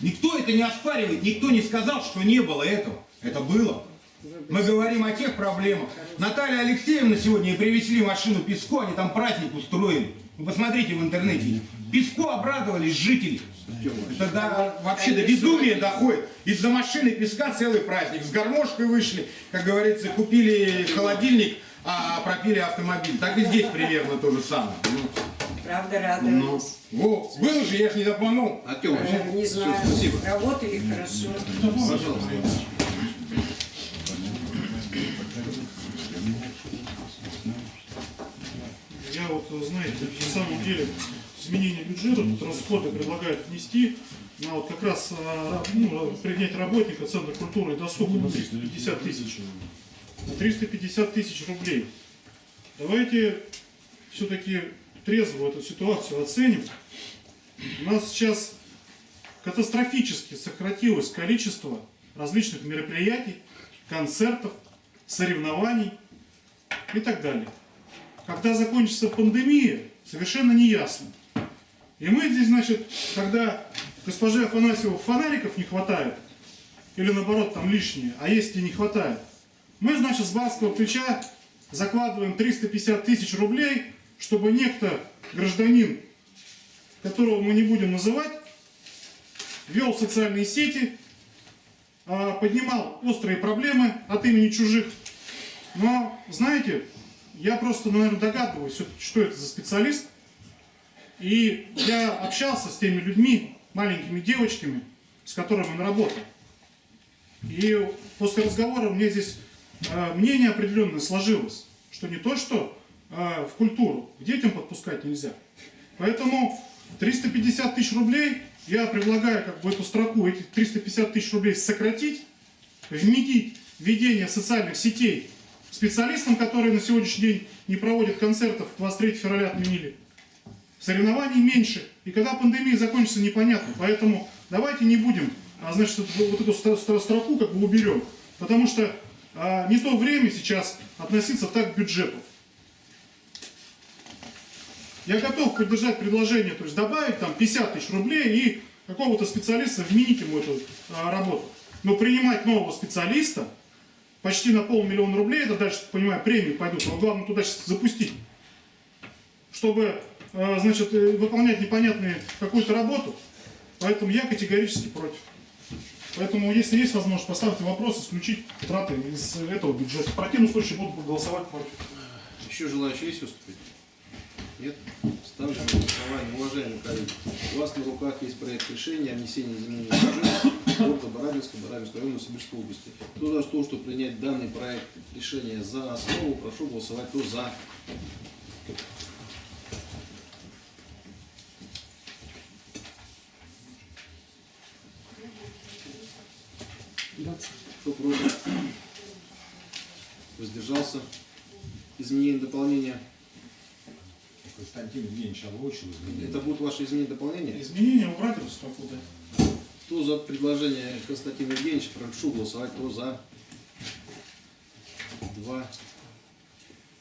Никто это не оспаривает, никто не сказал, что не было этого. Это было. Мы говорим о тех проблемах. Наталья Алексеевна сегодня привезли машину песку, они там праздник устроили. Вы посмотрите в интернете. Песку обрадовались жители. Это до- вообще до безумия доходит. Из-за машины песка целый праздник. С гармошкой вышли, как говорится, купили холодильник, а пропили автомобиль. Так и здесь примерно то же самое. Ну, Правда, Ну, радовались. во, было же, я же не обманул. Артем, Э, Не знаю, спасибо. работали хорошо. Пожалуйста. Я вот, знаете, на самом деле изменение бюджета, тут расходы предлагают внести на вот как раз а, ну, принять работника Центра культуры и досуга на 350 тысяч. На 350 тысяч рублей. Давайте все-таки трезво эту ситуацию оценим. У нас сейчас катастрофически сократилось количество различных мероприятий, концертов, соревнований и так далее. Когда закончится пандемия, совершенно не ясно. И мы здесь, значит, когда госпоже Афанасьеву фонариков не хватает, или наоборот там лишние, а есть и не хватает, мы, значит, с барского плеча закладываем 350 тысяч рублей, чтобы некто, гражданин, которого мы не будем называть, вел социальные сети, а, поднимал острые проблемы от имени чужих. Но, знаете, я просто, наверное, догадываюсь, что это за специалист. И я общался с теми людьми, маленькими девочками, с которыми он работал. И после разговора мне здесь мнение определенное сложилось, что не то, что э, в культуру, к детям подпускать нельзя. Поэтому 350 тысяч рублей я предлагаю как бы эту строку, эти 350 тысяч рублей сократить, вменить ведение социальных сетей специалистам, которые на сегодняшний день не проводят концертов, 23 февраля отменили. Соревнований меньше. И когда пандемия закончится, непонятно. Поэтому давайте не будем, а, значит, вот эту стро- стро- строку как бы уберем. Потому что а, не то время сейчас относиться так к бюджету. Я готов поддержать предложение, то есть добавить там 50 тысяч рублей и какого-то специалиста вменить ему эту а, работу. Но принимать нового специалиста почти на полмиллиона рублей, это дальше, понимаю, премии пойдут, но главное туда сейчас запустить. Чтобы, э, значит, э, выполнять непонятную какую-то работу. Поэтому я категорически против. Поэтому, если есть возможность, поставьте вопрос, исключить траты из этого бюджета. В противном случае буду голосовать против. Еще желающие есть выступить? Нет? Ставлю на голосование. Уважаемые коллеги, у вас на руках есть проект решения о внесении изменений в города Барабинска, Барабинского района Сибирской области. Кто за то, чтобы принять данный проект решения за основу, прошу голосовать. Кто за? Кто против? Воздержался? Изменение, дополнение? Константин Евгеньевич озвучил изменения. Это будут ваши изменения, дополнения? Изменения убрать эту строку, да? Кто за предложение Константина Евгеньевича, прошу голосовать. Кто за? Два.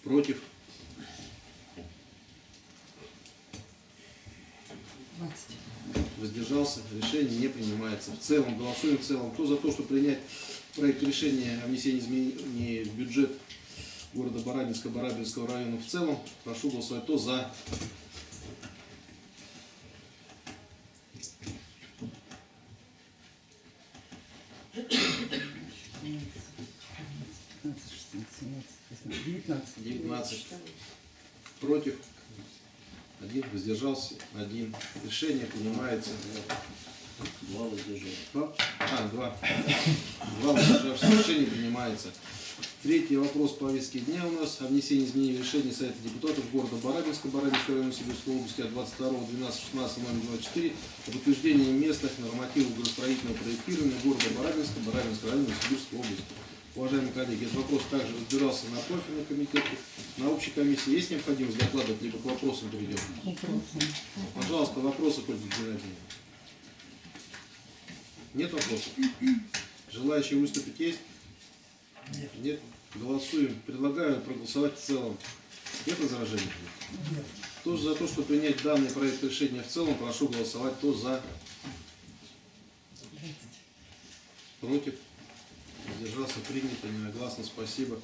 Против? Воздержался. Решение не принимается. В целом, голосуем в целом. Кто за то, чтобы принять проект решения о внесении изменений в бюджет города Барабинска, Барабинского района в целом, прошу голосовать. Кто за? Девятнадцать. 19 против, один воздержался, один. Решение принимается. Два воздержали. Два? А, два. Два воздержавшихся. Решение принимается. Третий вопрос повестки дня у нас о внесении изменений в решение Совета депутатов города Барабинска, Барабинского района Сибирской области от 22 12 16 номер 24 об утверждении местных нормативов градостроительного проектирования города Барабинска, Барабинского района Сибирской области. Уважаемые коллеги, этот вопрос также разбирался на профильном комитете, на общей комиссии. Есть необходимость докладывать, либо к вопросам перейдем? Пожалуйста, вопросы к Ольге Геннадьевне. Нет вопросов? Желающие выступить есть? Нет. Нет? Голосуем. Предлагаю проголосовать в целом. Нет возражений? Нет. Кто за то, чтобы принять данный проект решения в целом, прошу голосовать. Кто за? Против? Воздержался, принято, единогласно, спасибо.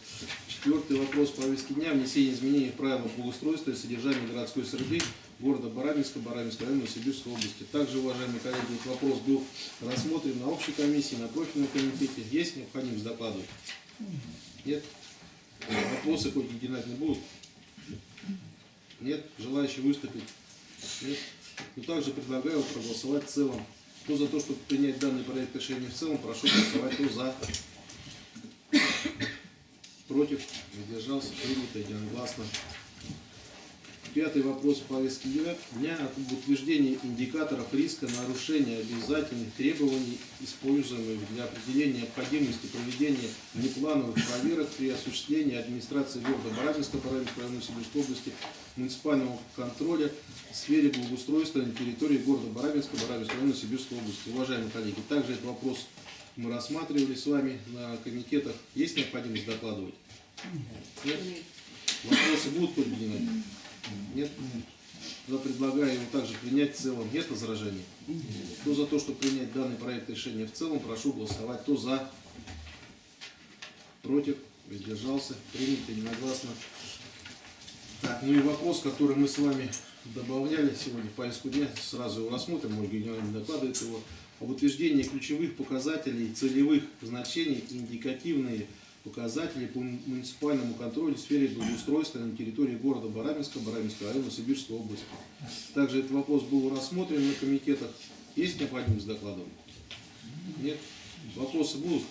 Четвертый вопрос повестки дня. Внесение изменений в правила благоустройства и содержания городской среды города Барабинска, Барабинского района Сибирской области. Также, уважаемые коллеги, этот вопрос был рассмотрен на общей комиссии, на профильном комитете. Есть необходимость докладывать? Нет? Вопросы хоть Геннадьевны будут? Нет? Желающие выступить? Нет? Но также предлагаю проголосовать в целом. Кто за то, чтобы принять данный проект решения в целом, прошу голосовать. Кто за? Против? Воздержался? Принято единогласно. Пятый вопрос повестки дня об утверждении индикаторов риска нарушения обязательных требований, используемых для определения необходимости проведения внеплановых проверок при осуществлении администрации города Барабинска, Барабинской района Сибирской области, муниципального контроля в сфере благоустройства на территории города Барабинска, Барабинской района Сибирской области. Уважаемые коллеги, также этот вопрос мы рассматривали с вами на комитетах. Есть необходимость докладывать? Нет? Вопросы будут, Геннадьевна? Нет? Тогда предлагаю его также принять в целом. Нет возражений? Кто за то, чтобы принять данный проект решения в целом, прошу голосовать. Кто за? Против? Воздержался? Принято единогласно. Так, ну и вопрос, который мы с вами добавляли сегодня в повестку дня, сразу его рассмотрим, Ольга Геннадьевна докладывает его, об утверждении ключевых показателей целевых значений и индикативные показатели по муниципальному контролю в сфере благоустройства на территории города Барабинска, Барабинского района, Сибирской области. Также этот вопрос был рассмотрен на комитетах. Есть необходимость докладывать? Нет? Вопросы будут?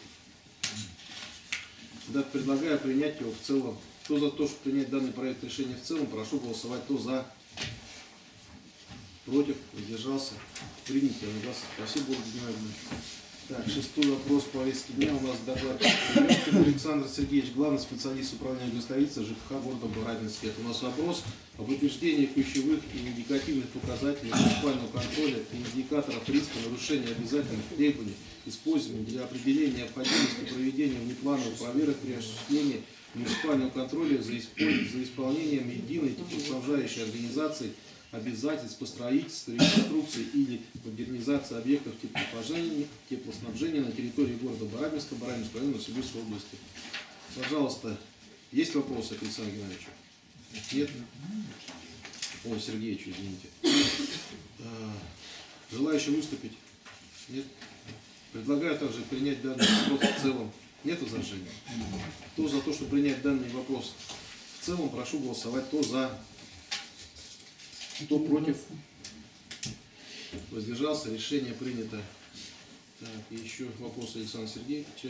Тогда предлагаю принять его в целом. Кто за то, чтобы принять данный проект решения в целом, прошу голосовать. Кто за? Против? Воздержался? Принято. Спасибо, Ольга. Так, шестой вопрос повестки дня. У нас доклад Александр Сергеевич, главный специалист управления гостовицы ЖКХ города Барабинск. Это у нас вопрос об утверждении ключевых и индикативных показателей муниципального контроля и индикаторов риска нарушения обязательных требований, используемых для определения необходимости проведения внеплановых проверок при осуществлении муниципального контроля за, исполнением единой теплоснабжающей организации обязательств по строительству, реконструкции или модернизации объектов теплоснабжения, на территории города Барабинска, Барабинского района Сибирской области. Пожалуйста, есть вопросы к Александру Геннадьевичу? Нет? О, Сергеевичу, извините. А, Желающие выступить? Нет? Предлагаю также принять данный вопрос в целом. Нет возражений? Кто за то, чтобы принять данный вопрос в целом, прошу голосовать. Кто за? Кто против? Воздержался. Решение принято. Так, и еще вопрос Александра Сергеевича.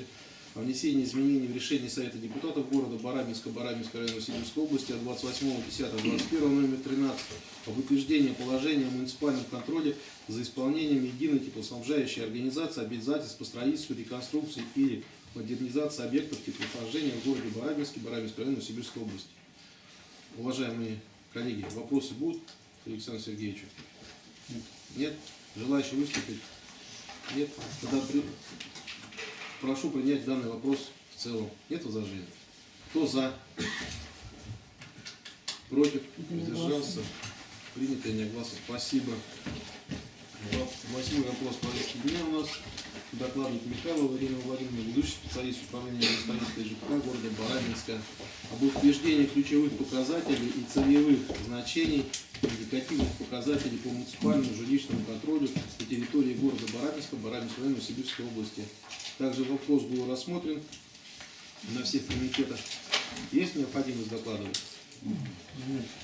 О внесении изменений в решение Совета депутатов города Барабинска, Барабинской района Сибирской области от 28.10.21 номер 13 об утверждении положения о муниципальном контроле за исполнением единой теплоснабжающей организации обязательств по строительству, реконструкции или модернизации объектов теплоснабжения в городе Барабинске, Барабинской района Сибирской области. Уважаемые коллеги, вопросы будут Александру Сергеевичу? Нет? Желающие выступить? Нет? Тогда при- прошу принять данный вопрос в целом. Нет возражений? Кто за? Против? Воздержался? Принято единогласно. Спасибо. Во- Восьмой вопрос повестки дня у нас. Докладывает Михайлова Ирина Владимировна, ведущий специалист управления гостовицей ЖКХ города Барабинска об утверждении ключевых показателей и целевых значений индикативных показателей по муниципальному жилищному контролю на территории города Барабинска, Барабинского района Сибирской области. Также вопрос был рассмотрен на всех комитетах. Есть необходимость докладывать?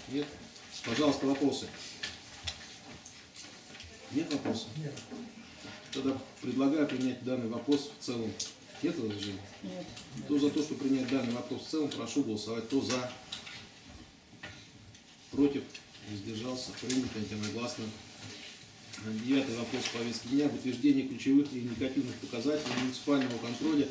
Нет? Пожалуйста, вопросы. Нет вопросов? Нет. Тогда предлагаю принять данный вопрос в целом. Нет возражений? Нет. Кто за то, чтобы принять данный вопрос в целом, прошу голосовать. Кто за? Против? Воздержался? Принято единогласно. Девятый вопрос повестки дня об утверждении ключевых и индикативных показателей муниципального контроля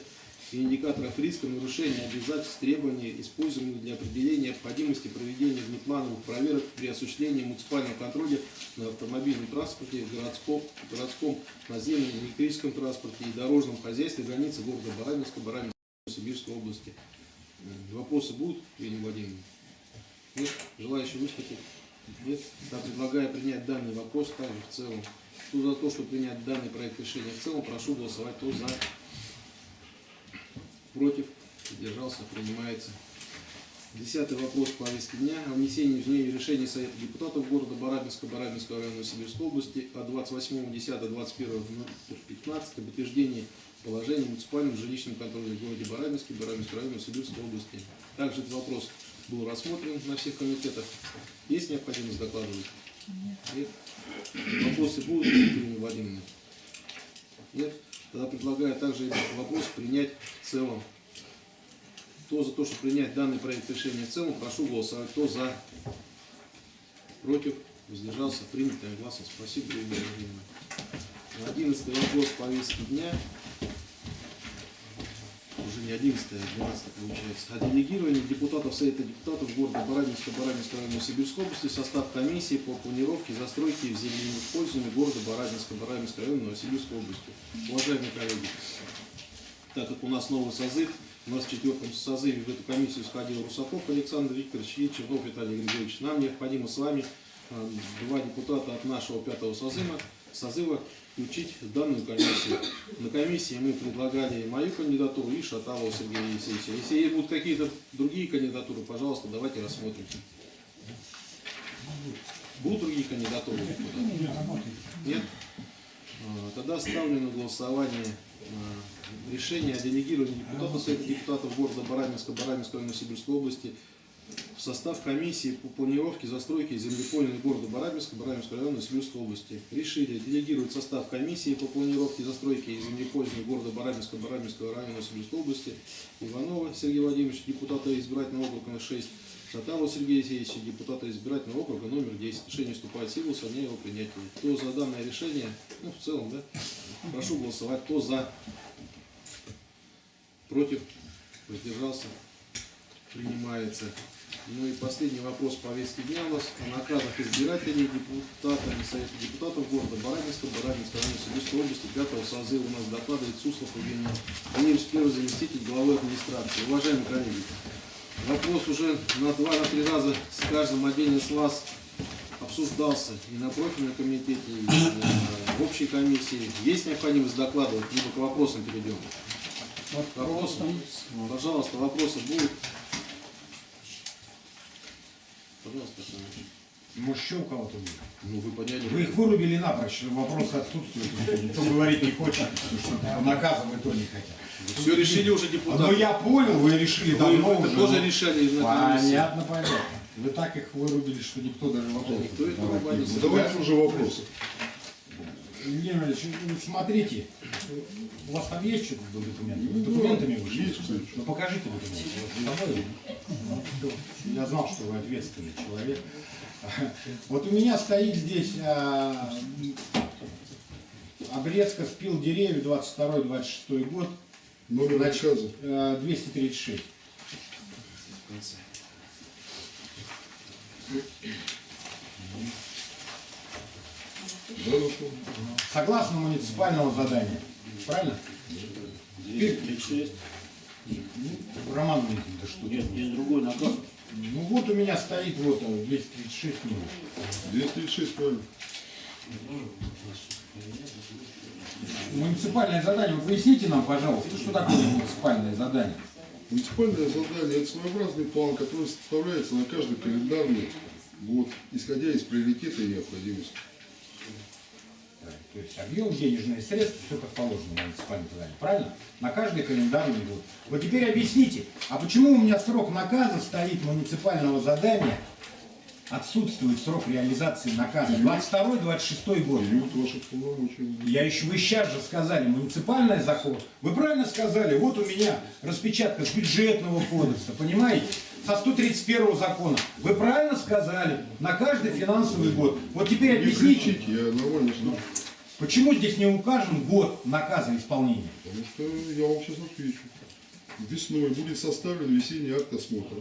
и индикаторов риска нарушения обязательств требований, используемых для определения необходимости проведения внеплановых проверок при осуществлении муниципального контроля на автомобильном транспорте, городском, городском наземном электрическом транспорте и дорожном хозяйстве границы города Барабинска, Барабинской Сибирской области. М, Вопросы будут, Ирина Владимировна? Нет? Желающие выступить? Нет? Я предлагаю принять данный вопрос также в целом. Кто за то, чтобы принять данный проект решения в целом, прошу голосовать. Кто за? Против? Держался? Принимается. Десятый вопрос повестки дня о внесении в решение Совета депутатов города Барабинска, Барабинского района Сибирской области от 28.10.21.15 об утверждении положения о муниципальном жилищном контроле в городе Барабинске, Барабинского района Сибирской области. Также этот вопрос был рассмотрен на всех комитетах. Есть необходимость докладывать? Нет? Вопросы будут, Екатерина Владимировна? Нет? Тогда предлагаю также вопрос принять в целом. Кто за то, чтобы принять данный проект решения в целом, прошу голосовать. Кто за? Против? Воздержался? Принято гласом. Спасибо, Владимировна. Одиннадцатый вопрос повестки дня. Не 11, а 12 получается. О делегировании депутатов Совета депутатов города Баранинска, Баранинска района Сибирской области в состав комиссии по планировке и застройке в земельном использовании города Баранинска, Баранинска района Новосибирской области. Уважаемые коллеги, так как у нас новый созыв, у нас в четвертом созыве в эту комиссию сходил Русаков Александр Викторович и Чернов Виталий Григорьевич. Нам необходимо с вами а, два депутата от нашего пятого созыва, созыва включить в данную комиссию. На комиссии мы предлагали мою кандидатуру и Шаталова Сергея Елисеевича. Если будут какие-то другие кандидатуры, пожалуйста, давайте рассмотрим. Будут другие кандидатуры? Нет? А, Тогда ставлю на голосование а, решение о делегировании депутатов Совета депутатов города Баранинска, Баранинской района Сибирской области в состав комиссии по планировке, застройке и землепольной города Барабинска, Барабинского района Сибирской области. Решили делегировать состав комиссии по планировке, застройке и землепользованию города Барабинска, Барабинского района Сибирской области Иванова Сергея Владимировича, депутата избирательного округа номер 6, Шаталова Сергея Алексеевича, депутата избирательного округа номер 10. Решение вступает в силу со дня его принятия. Кто за данное решение? Ну, в целом, да? Прошу голосовать. Кто за? Против? Воздержался? Принимается. Ну и последний вопрос повестки дня у нас о наказах избирателей депутатами Совета депутатов города Баранинска, Баранинска района Сибирской области, пятого созыва у нас докладывает Суслов Евгений Владимирович, первый заместитель главы администрации. Уважаемые коллеги, вопрос уже на два, на три раза с каждым отдельно с вас обсуждался и на профильном комитете, и на- в общей комиссии. Есть необходимость докладывать, либо к вопросам перейдем? Вопросы? Пожалуйста, вопросы будут? Пожалуйста. Может, еще у кого-то будет? Ну, вы поняли. Вы их вырубили напрочь, вопрос отсутствует. Никто говорить не хочет, что наказывать то не хотят. Все решили уже Ну депутаты. я понял, вы решили давно уже. тоже ну, решали. Понятно, понятно. Вы так их вырубили, что никто даже вопрос. Никто их не. Давайте уже вопросы. Иванович, ну, смотрите, у вас там есть что-то с документами? С документами вышли? Есть кое-что. Ну покажите документы. Я знал, что вы ответственный человек. Вот у меня стоит здесь а, обрезка спил деревьев 22-26 год, Номер наказа. а, 236. В конце. Да, ну что? Согласно муниципального задания. Правильно? 236. Роман Валентинович, да что? Нет, есть другой наказ. Ну вот у меня стоит вот а, 236 минут. 236 правильно. Муниципальное задание, вот поясните нам, пожалуйста, что такое муниципальное задание? Муниципальное задание – это своеобразный план, который составляется на каждый календарный год, исходя из приоритета и необходимости. То есть объем денежные средства, все как положено муниципальном задание, правильно? На каждый календарный год. Вот теперь объясните, а почему у меня срок наказа стоит муниципального задания, отсутствует срок реализации наказа, 22-26 год? Я еще, вы сейчас же сказали, муниципальный закон. Вы правильно сказали, вот у меня распечатка с бюджетного кодекса, понимаете? Со 131 закона. Вы правильно сказали, на каждый финансовый год. Вот теперь Не объясните, кричите, я нормально слышу. Почему здесь не указан год наказа исполнения? Потому что я вам сейчас отвечу. Весной будет составлен весенний акт осмотра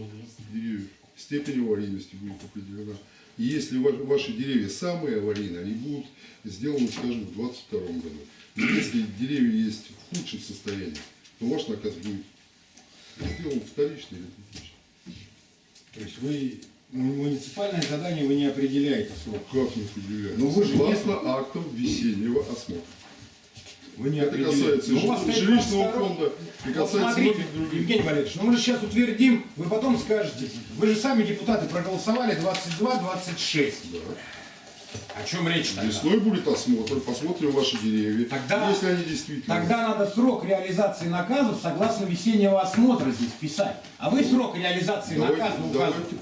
деревьев. Степень аварийности будет определена. И если ва- ваши деревья самые аварийные, они будут сделаны, скажем, в 2022 году. И если деревья есть в худшем состоянии, то ваш наказ будет сделан вторично или третично. То есть вы муниципальное задание вы не определяете срок. Как не определяется? Ну, вы же Согласно актам весеннего осмотра. Вы не Это определяете. касается Ну, у вас жилищного 22. фонда и Вот касается смотрите, многих других. Евгений Валерьевич, ну мы же сейчас утвердим, вы потом скажете, вы же сами депутаты проголосовали 22-26. О чем речь тогда? Весной будет осмотр, посмотрим ваши деревья. Тогда- если они действительно... Тогда надо срок реализации наказов согласно весеннего осмотра здесь писать. А вы срок реализации Давайте, наказа указываете.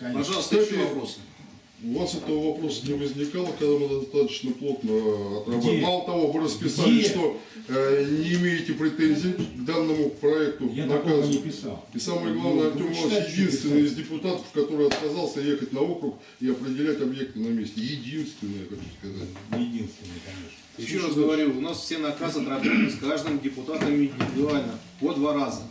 Ну, конечно. Пожалуйста, еще вопросы. У вас этого вопроса не возникало, когда мы достаточно плотно отрабатывали. Где? Мало того, вы расписали, Где? что э, не имеете претензий к данному проекту Я такого не писал. И самое Ну, главное, вы Артем Иванович единственный из депутатов, который отказался ехать на округ и определять объекты на месте. Единственный, я хочу сказать. Не единственный, конечно. Еще раз говорю, у нас все наказы отработаны с каждым депутатом индивидуально по два раза.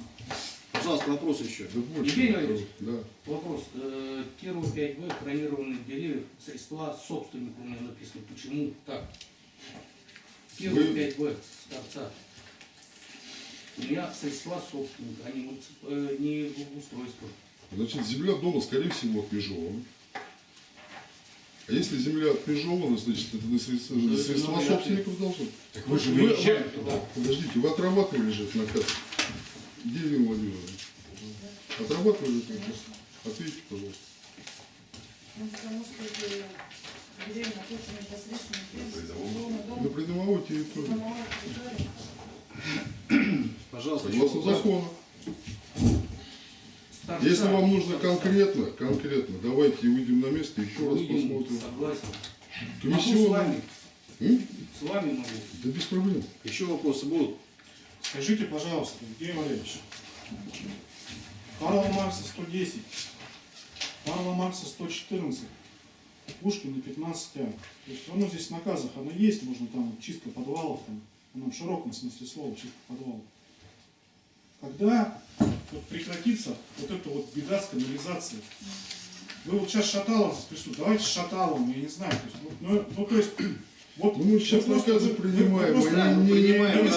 Пожалуйста, вопрос еще. Да. Евгений Валерьевич. Да. Вопрос. Э, Первые 5 В хронированных деревьев средства собственника у меня написано. Почему так? Первые Вы- 5 В с торца. У меня средства собственника, а не, э, не устройство. Значит, земля дома, скорее всего, отмежована. А если земля отмежована, значит, это на средства, на средства ну, собственников должно. Так вы же Вы- вы-. Подождите, вы отрабатывали же этот наказ? Где Елена Владимировна? Отрабатывали этот? Ответьте, пожалуйста. Ну, потому что это деревья находятся непосредственно без На придомовой территории. Пожалуйста, Согласно закону. Если вам нужно конкретно, конкретно, давайте выйдем на место, еще раз Выйдем, посмотрим. Согласен. Могу с Комиссионный. вами. М? С вами могу. Да без проблем. Еще вопросы будут? Скажите, пожалуйста, Евгений Валерьевич, Карла Маркса 110, Карла Маркса 114, Пушкина 15 а. То есть оно здесь в наказах, оно есть, можно там чистка подвалов, там, оно в широком смысле слова, чистка подвалов. Когда вот прекратится вот эта вот беда с канализацией? Вы вот сейчас Шаталов здесь давайте с Шаталовым, я не знаю, то есть, ну, ну, то есть, вот Ну, мы сейчас вы просто- принимаем, просто- мы мы не принимаем, не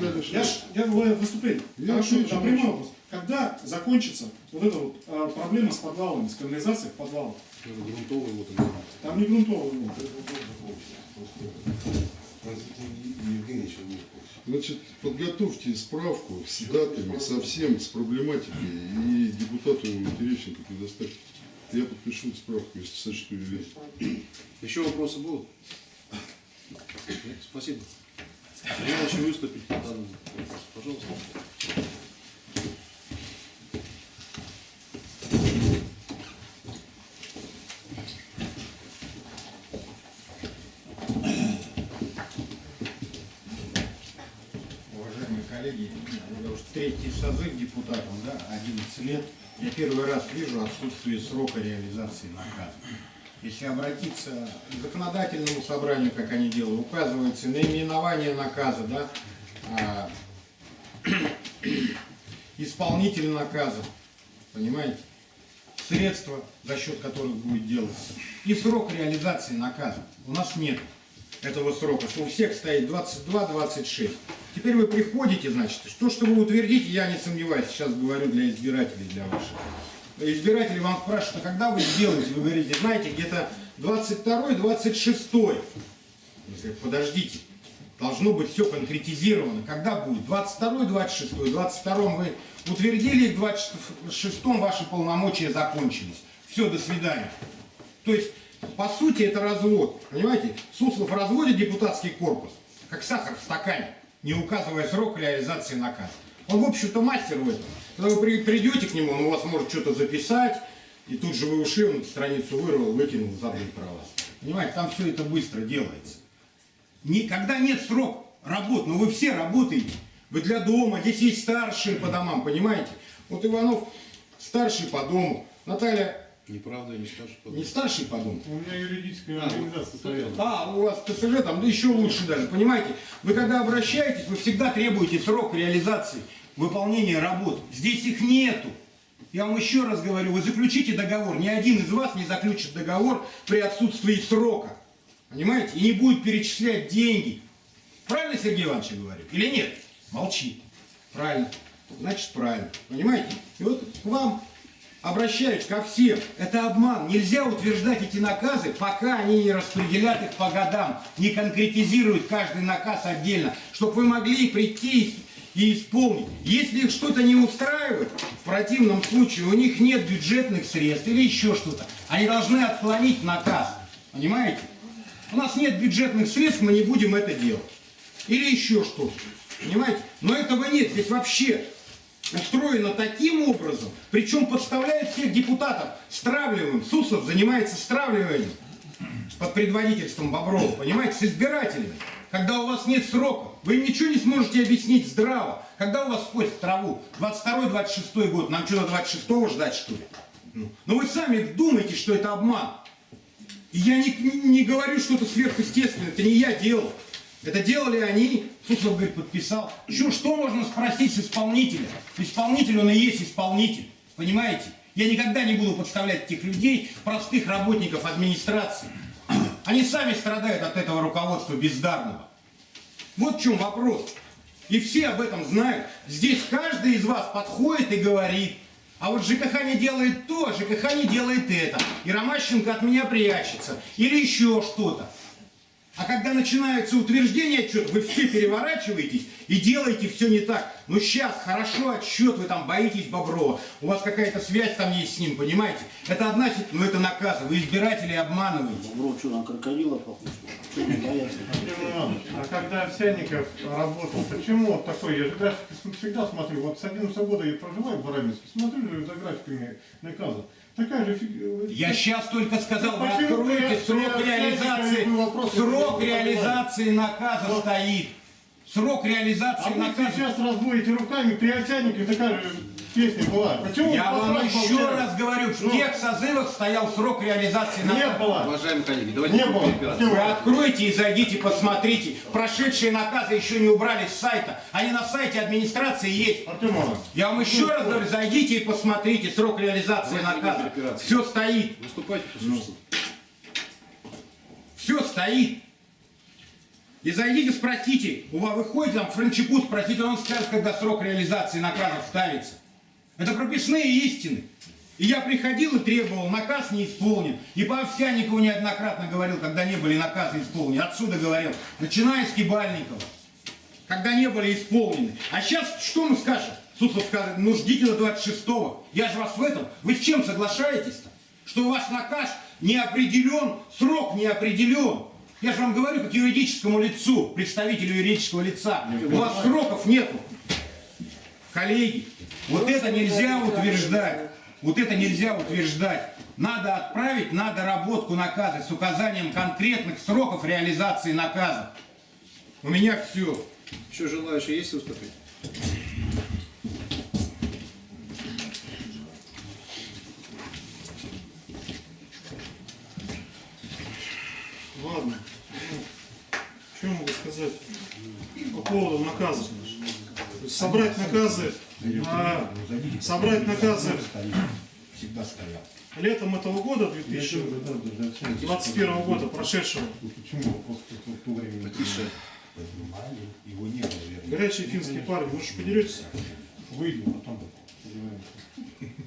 дальше. я, ж, я выступление. Я Хорошо, отвечу, прямой вопрос. Когда закончится вот эта вот а, проблема с подвалами, с канализацией в подвалах? Грунтовый вот он. Там не грунтовый ну, Значит, подготовьте справку с датами, со всем, с проблематикой, и депутату Терещенко предоставьте. Я подпишу справку, если сочту ее верить. Еще вопросы будут? Спасибо. Желающий выступить по данному вопросу, пожалуйста. Уважаемые коллеги, я уже третий созыв депутатом, да, 11 лет. Я первый раз вижу отсутствие срока реализации наказа. Если обратиться к законодательному собранию, как они делают, указывается наименование наказа, да, а, исполнитель наказа, понимаете, средства, за счет которых будет делаться, и срок реализации наказа. У нас нет этого срока, что у всех стоит 22-26. Теперь вы приходите, значит, то, что вы утвердите, я не сомневаюсь, сейчас говорю для избирателей, для ваших. Избиратели вам спрашивают, а когда вы сделаете? Вы говорите, знаете, где-то 22-26. Подождите, должно быть все конкретизировано. Когда будет? 22-26. В 22 вы утвердили, в 26 ваши полномочия закончились. Все, до свидания. То есть, по сути, это развод. Понимаете? Суслов разводит депутатский корпус, как сахар в стакане, не указывая срок реализации наказа. Он, в общем-то, мастер в этом. Когда вы при- придете к нему, он у вас может что-то записать, и тут же вы ушли, он страницу вырвал, выкинул, забыл про вас. Понимаете, там все это быстро делается. Никогда нет срок работ, но вы все работаете. Вы для дома, здесь есть старшие по домам, понимаете? Вот Иванов старший по дому, Наталья Неправда, я не скажу. не старший по дому. У меня юридическая А, организация стояла. А, у вас ТСЖ там, да еще лучше даже, понимаете? Вы когда обращаетесь, вы всегда требуете срок реализации выполнения работ. Здесь их нету. Я вам еще раз говорю, вы заключите договор. Ни один из вас не заключит договор при отсутствии срока. Понимаете? И не будет перечислять деньги. Правильно Сергей Иванович говорю? Или нет? Молчи. Правильно. Значит, правильно. Понимаете? И вот к вам обращаюсь ко всем. Это обман. Нельзя утверждать эти наказы, пока они не распределят их по годам, не конкретизируют каждый наказ отдельно, чтобы вы могли прийти и исполнить. Если их что-то не устраивает, в противном случае у них нет бюджетных средств или еще что-то, они должны отклонить наказ. Понимаете? У нас нет бюджетных средств, мы не будем это делать. Или еще что-то. Понимаете? Но этого нет. Здесь вообще устроено таким образом, причем подставляет всех депутатов стравливаем. Суслов занимается стравливанием под предводительством Боброва, понимаете, с избирателями. Когда у вас нет срока, вы ничего не сможете объяснить здраво. Когда у вас в траву? 22-26 год. Нам что, до 26-го ждать, что ли? Ну, но вы сами думаете, что это обман. Я не, не говорю что-то сверхъестественное, это не я делал. Это делали они, Суслов, говорит, подписал. Что, что можно спросить с исполнителя? Исполнитель, он и есть исполнитель, понимаете? Я никогда не буду подставлять этих людей, простых работников администрации. Они сами страдают от этого руководства бездарного. Вот в чем вопрос. И все об этом знают. Здесь каждый из вас подходит и говорит, а вот ЖКХ не делает то, ЖКХ не делает это. И Ромащенко от меня прячется. Или еще что-то. А когда начинаются утверждения отчета, вы все переворачиваетесь и делаете все не так. Ну сейчас, хорошо, отчет, вы там боитесь Боброва, у вас какая-то связь там есть с ним, понимаете? Это одна ситуация, но это наказ, вы избирателей обманываете. Бро, что, на крокодила похож? А когда Овсянников работал, почему вот такой, я же графики всегда смотрю, вот с 11 года я проживаю в Барабинске, смотрю за графиками наказа. Такая же фиг... Я сейчас только сказал, вы при- срок реализации, срок реализации наказа стоит. Срок А реализации вы наказа. сейчас разводите руками, при Овсянникове такая же песня была. Почему Я вам еще молчали? раз говорю, в Ну. тех созывах стоял срок реализации Не наказа. было. Уважаемые коллеги, давайте Не не было. Вы откройте и зайдите, посмотрите. Прошедшие наказы еще не убрали с сайта. Они на сайте администрации есть. Артем Иванович, Я вам еще раз говорю, зайдите и посмотрите срок реализации Давайте не наказа. Все стоит, Выступайте существу. все стоит. И зайдите, спросите, у вас выходит там Франчику, спросите, он скажет, когда срок реализации наказа ставится. Это прописные истины. И я приходил и требовал, наказ не исполнен. И по Овсянникову неоднократно говорил, когда не были наказы исполнены. Отсюда говорил, начиная с Кибальникова, когда не были исполнены. А сейчас что мы скажем? Суслов скажет, ну ждите до 26-го. Я же вас в этом. Вы с чем соглашаетесь-то? Что у вас наказ не определен, срок не определен. Я же вам говорю, как юридическому лицу, представителю юридического лица. У вас сроков нету. Коллеги, вот это нельзя утверждать. Вот это нельзя утверждать. Надо отправить на доработку наказа с указанием конкретных сроков реализации наказа. У меня все. Еще желающие есть выступить? ладно. Ну, Что могу сказать по поводу наказа? Собрать наказы, а, собрать наказы летом этого года, 2021 года, прошедшего, Потише. Его не было, верно. горячие финские парни, вы же поделитесь? Выйдем, потом.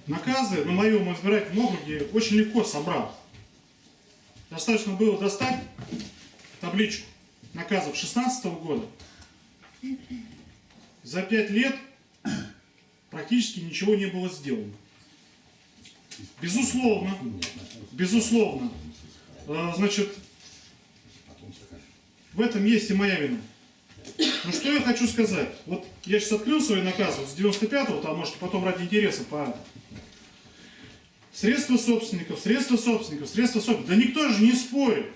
Наказы на моем избирательном округе очень легко собрал. Достаточно было достать табличку наказов 16 года. За пять лет практически ничего не было сделано. Безусловно, безусловно, э, значит, в этом есть и моя вина. Ну что я хочу сказать? Вот я сейчас открыл свои наказы вот с 95-го, там можете потом ради интереса по Средства собственников, средства собственников, средства собственников. Да никто же не спорит.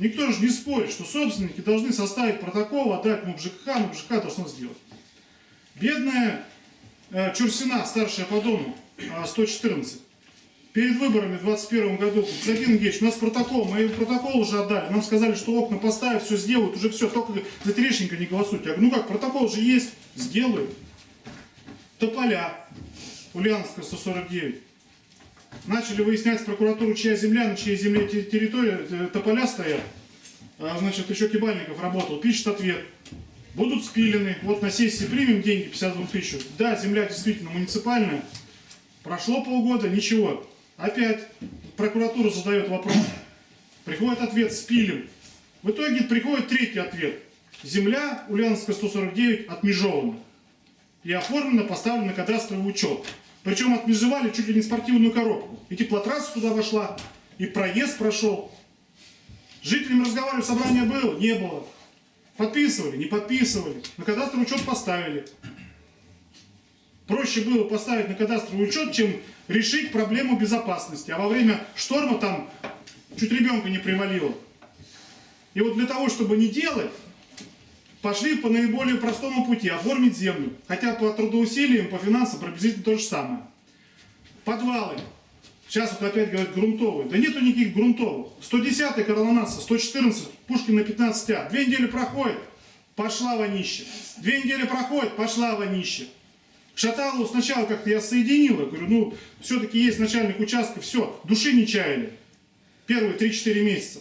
Никто же не спорит, что собственники должны составить протокол, отдать МУП ЖКХ, МУП ЖКХ должно сделать. Бедная э, Чурсина, старшая по дому, э, 114, перед выборами в 2021 году, Забин Геч, у нас протокол, мы протокол уже отдали, нам сказали, что окна поставят, все сделают, уже все, только за Терешенко не голосуйте. Я говорю, ну как, протокол же есть, сделают. Тополя, Ульяновская, 149. Начали выяснять с прокуратуры, чья земля, на чьей земле те- территория, э, тополя стоят. А, значит, еще Кибальников работал, пишет ответ. Будут спилены, вот на сессии примем деньги, 52 тысяч. Да, земля действительно муниципальная. Прошло полгода, ничего. Опять прокуратура задает вопрос. Приходит ответ, спилим. В итоге приходит третий ответ. Земля Ульяновская 149 отмежована. И оформлена, поставлена на кадастровый учет. Причем отмежевали чуть ли не спортивную коробку. И теплотрасса туда вошла, и проезд прошел. С жителями разговаривали, собрание было? Не было. Подписывали? Не подписывали. На кадастровый учет поставили. проще было поставить на кадастровый учет, чем решить проблему безопасности. А во время шторма там чуть ребенка не привалило. И вот для того, чтобы не делать, пошли по наиболее простому пути, оформить землю. Хотя по трудоусилиям, по финансам приблизительно то же самое. Подвалы. Сейчас вот опять говорят грунтовые. Да нету никаких грунтовых. 110 коронавирус, 114, Пушкин на 15А. Две недели проходит, пошла вонище. Две недели проходит, пошла вонище. Шаталову сначала как-то я соединил, я говорю, ну, все-таки есть начальник участка, все, души не чаяли. Первые 3-4 месяца.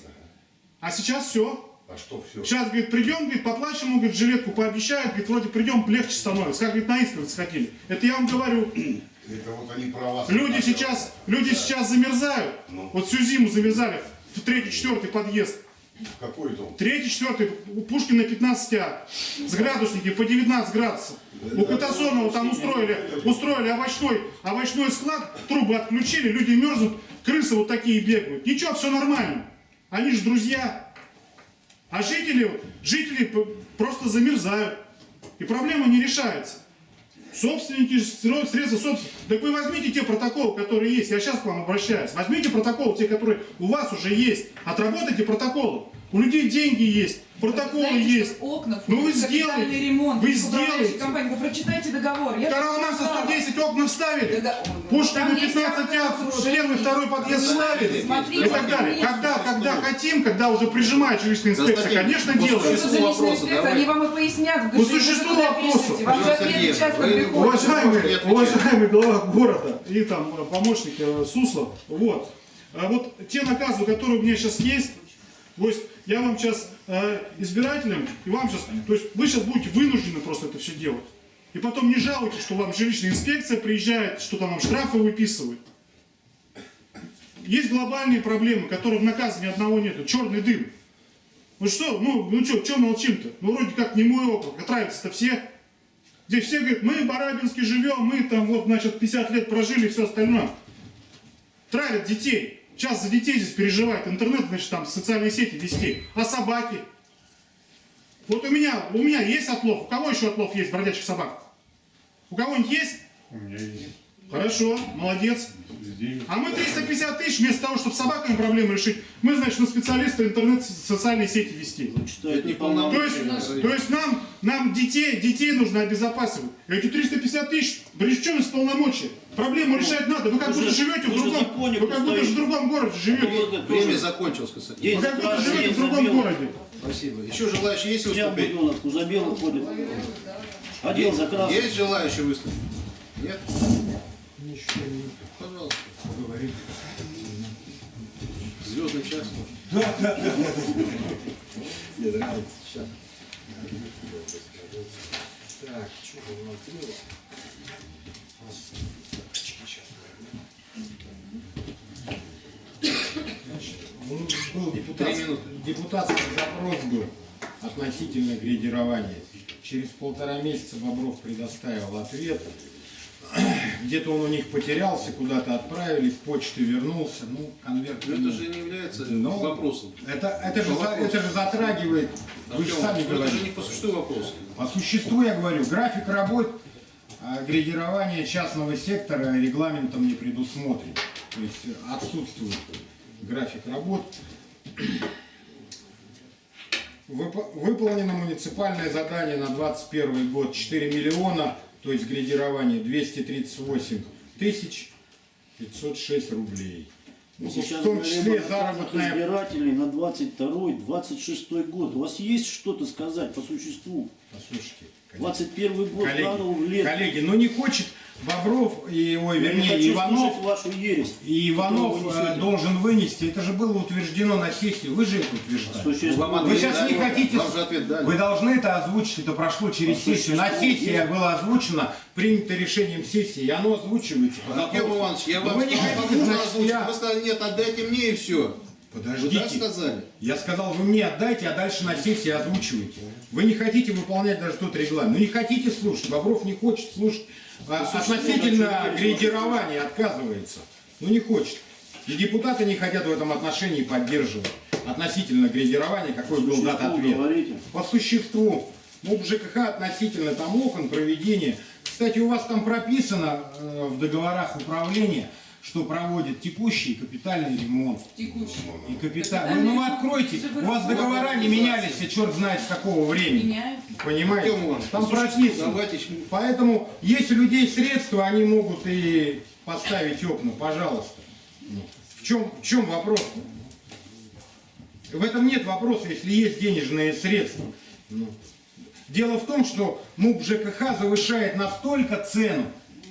А сейчас все. А что все? Сейчас, говорит, придем, говорит, поплачем, он, говорит, жилетку пообещает, говорит, вроде придем, легче становится. Как, говорит, на исповедь сходили. Это я вам говорю, Это вот они про вас. люди сейчас, люди сейчас замерзают. Ну. Вот всю зиму замерзали в третий, четвертый подъезд. Какой дом? Третий, четвертый, Пушкина 15А, с градусники по 19 градусов. У Катасонова там устроили, устроили овощной, овощной склад, трубы отключили, люди мерзнут, крысы вот такие бегают. Ничего, все нормально. Они же друзья. А жители, жители просто замерзают. И проблема не решается. Собственники средства собственности. Так вы возьмите те протоколы, которые есть. Я сейчас к вам обращаюсь. Возьмите протоколы, те, которые у вас уже есть. Отработайте протоколы. У людей деньги есть, протоколы Знаете, есть. окна Ну вы сделаете. ремонт. Вы сделаете. компания. Вы прочитайте договор. Я Коронавирус прочитала. 110 окна вставили. Да, да. Пушкина Там есть 15 акты а разоружения. первый, второй подъезд ставили. Смотрите, И так далее. Когда, когда хотим, когда уже прижимает жилищная инспекция, конечно, по делаем. существу Жилищная вопроса. Они вам и пояснят. По существу вопроса. Вам же часто. Уважаемый, уважаемый глава города и там э, помощник э, Суслов, вот. А вот те наказы, которые у меня сейчас есть, то есть я вам сейчас э, избирателям, и вам сейчас, то есть вы сейчас будете вынуждены просто это все делать. И потом не жалуйтесь, что вам жилищная инспекция приезжает, что там вам штрафы выписывают. Есть глобальные проблемы, которые в наказе ни одного нету. Черный дым. Ну что, ну, ну что, что молчим-то? Ну вроде как не мой округ, отравятся-то все. Здесь все говорят, мы в Барабинске живем, мы там вот, значит, 50 лет прожили и все остальное. Травят детей. Сейчас за детей здесь переживает интернет, значит, там социальные сети вести. А собаки? Вот у меня, у меня есть отлов. У кого еще отлов есть бродячих собак? У кого-нибудь есть? У меня есть. Хорошо, молодец. А мы 350 тысяч, вместо того, чтобы с собаками проблемы решить, мы, значит, на специалиста интернет социальные сети вести. Читают Это не. То есть, то есть нам, нам детей, детей нужно обезопасивать. Эти 350 тысяч, при чем из полномочия? Проблему решать надо. Вы как будто живете в другом, вы как будто в другом городе живете. Время закончилось, кстати. Вы как будто живете в другом городе. Спасибо. Еще желающие есть Я выступить? буденок, за белым ходит. Одел за красный. Есть желающие выступить? Нет? Пожалуйста. Звездный час. Ну, был депутат, Три минуты. депутатский запрос был относительно градирования. Через полтора месяца Бобров предоставил ответ. Где-то он у них потерялся, куда-то отправили, в почту вернулся. Ну, конверт... Но это же не является Ну, вопросом. Это, это, же, вопросу. это же затрагивает, вы же сами ну это же говорите. не по существу вопроса. По существу я говорю, график работ а, градирования частного сектора регламентом не предусмотрен. То есть отсутствует график работ. Вып- Выполнено муниципальное задание на 2021 год 4 миллиона, то есть градирование 238 тысяч 506 рублей. Ну, Сейчас в том числе заработная избирателей на 22-26 год. У вас есть что-то сказать по существу? Послушайте, 21 год коллеги, в лет. коллеги, ну не хочет Бобров, и, ой, Я не вернее, хочу Иванов, вашу ересь. и Иванов вы э, должен вынести. Это же было утверждено на сессии. Вы же это утверждали. Существует. Вам Вы сейчас не хотите... Вы должны это озвучить, это прошло через сессию. На сессии есть. было озвучено, принято решением сессии, и оно озвучивается. Артем. Иванович, я вам вы не хотите, значит, озвучить. я- Вы сказали, нет, отдайте мне и все. Вы Подождите. сказали. Я сказал, вы мне отдайте, а дальше на сессии озвучивайте. Вы не хотите выполнять даже тот регламент. Ну не хотите слушать. Бобров не хочет слушать. А, относительно градирования отказывается. Ну не хочет. И депутаты не хотят в этом отношении поддерживать. Относительно градирования, какой был дат Существу ответ. говорите. По существу. МУП ЖКХ относительно там окон, проведения. Кстати, у вас там прописано э, в договорах управления, что проводит текущий и капитальный ремонт. Текущий. И капитальный. Ну, ну вы откройте, у вас договора не менялись, а черт знает с какого времени. Меняют. Понимаете? Иванович, Там прописано. Давайте Поэтому, если у людей средства, они могут и поставить окна, пожалуйста. Ну, В чем, в чем вопрос? В этом нет вопроса, если есть денежные средства. Ну. Дело в том, что МУП ЖКХ завышает настолько цену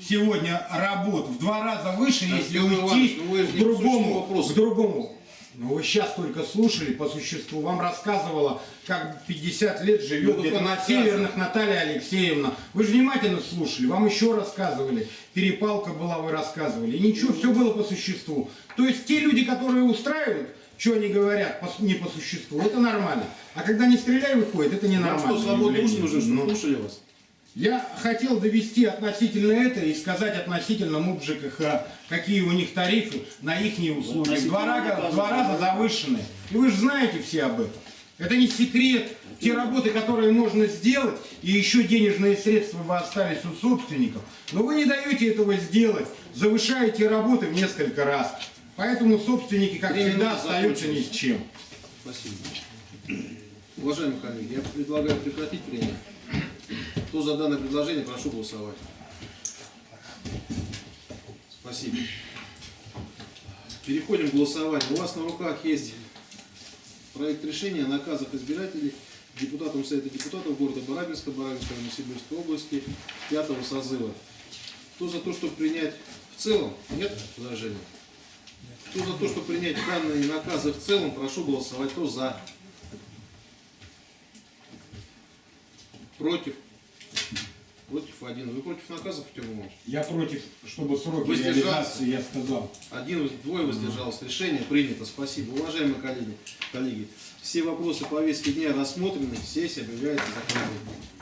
сегодня работ в два раза выше, если Артем уйти Иванович, ну к другому, к другому. Ну вы сейчас только слушали по существу. Вам рассказывала, как 50 лет живет Ну, где-то на. Северных Наталья Алексеевна. Вы же внимательно слушали, вам еще рассказывали. Перепалка была, вы рассказывали. И ничего, все было по существу. То есть те люди, которые устраивают, что они говорят не по существу, это нормально. А когда не стреляй выходит, это Вам ненормально. что, свободный уши нужен, Ну, слушали вас? Я хотел довести относительно это и сказать относительно МУП ЖКХ, какие у них тарифы на их услуги. В два, раза, в два раза завышены. И вы же знаете все об этом. Это не секрет. Те работы, которые можно сделать, и еще денежные средства бы остались у собственников. Но вы не даете этого сделать. Завышаете работы в несколько раз. Поэтому собственники, как Три всегда, остаются ни с чем. Спасибо. Уважаемые коллеги, я предлагаю прекратить прение. Кто за данное предложение, прошу голосовать. Спасибо. Переходим к голосованию. У вас на руках есть проект решения о наказах избирателей депутатам Совета депутатов города Барабинска, Барабинской Новосибирской области пятого созыва. Кто за то, чтобы принять в целом? Нет возражений? Кто за то, чтобы принять данные наказы в целом, прошу голосовать. Кто за? Против? Против один. Вы против наказов, Артем Иванович? Я против, чтобы сроки реализации, я сказал. Один, двое воздержалось. Решение принято. Спасибо. Уважаемые коллеги, коллеги, все вопросы повестки дня рассмотрены. Сессия объявляется закрытой.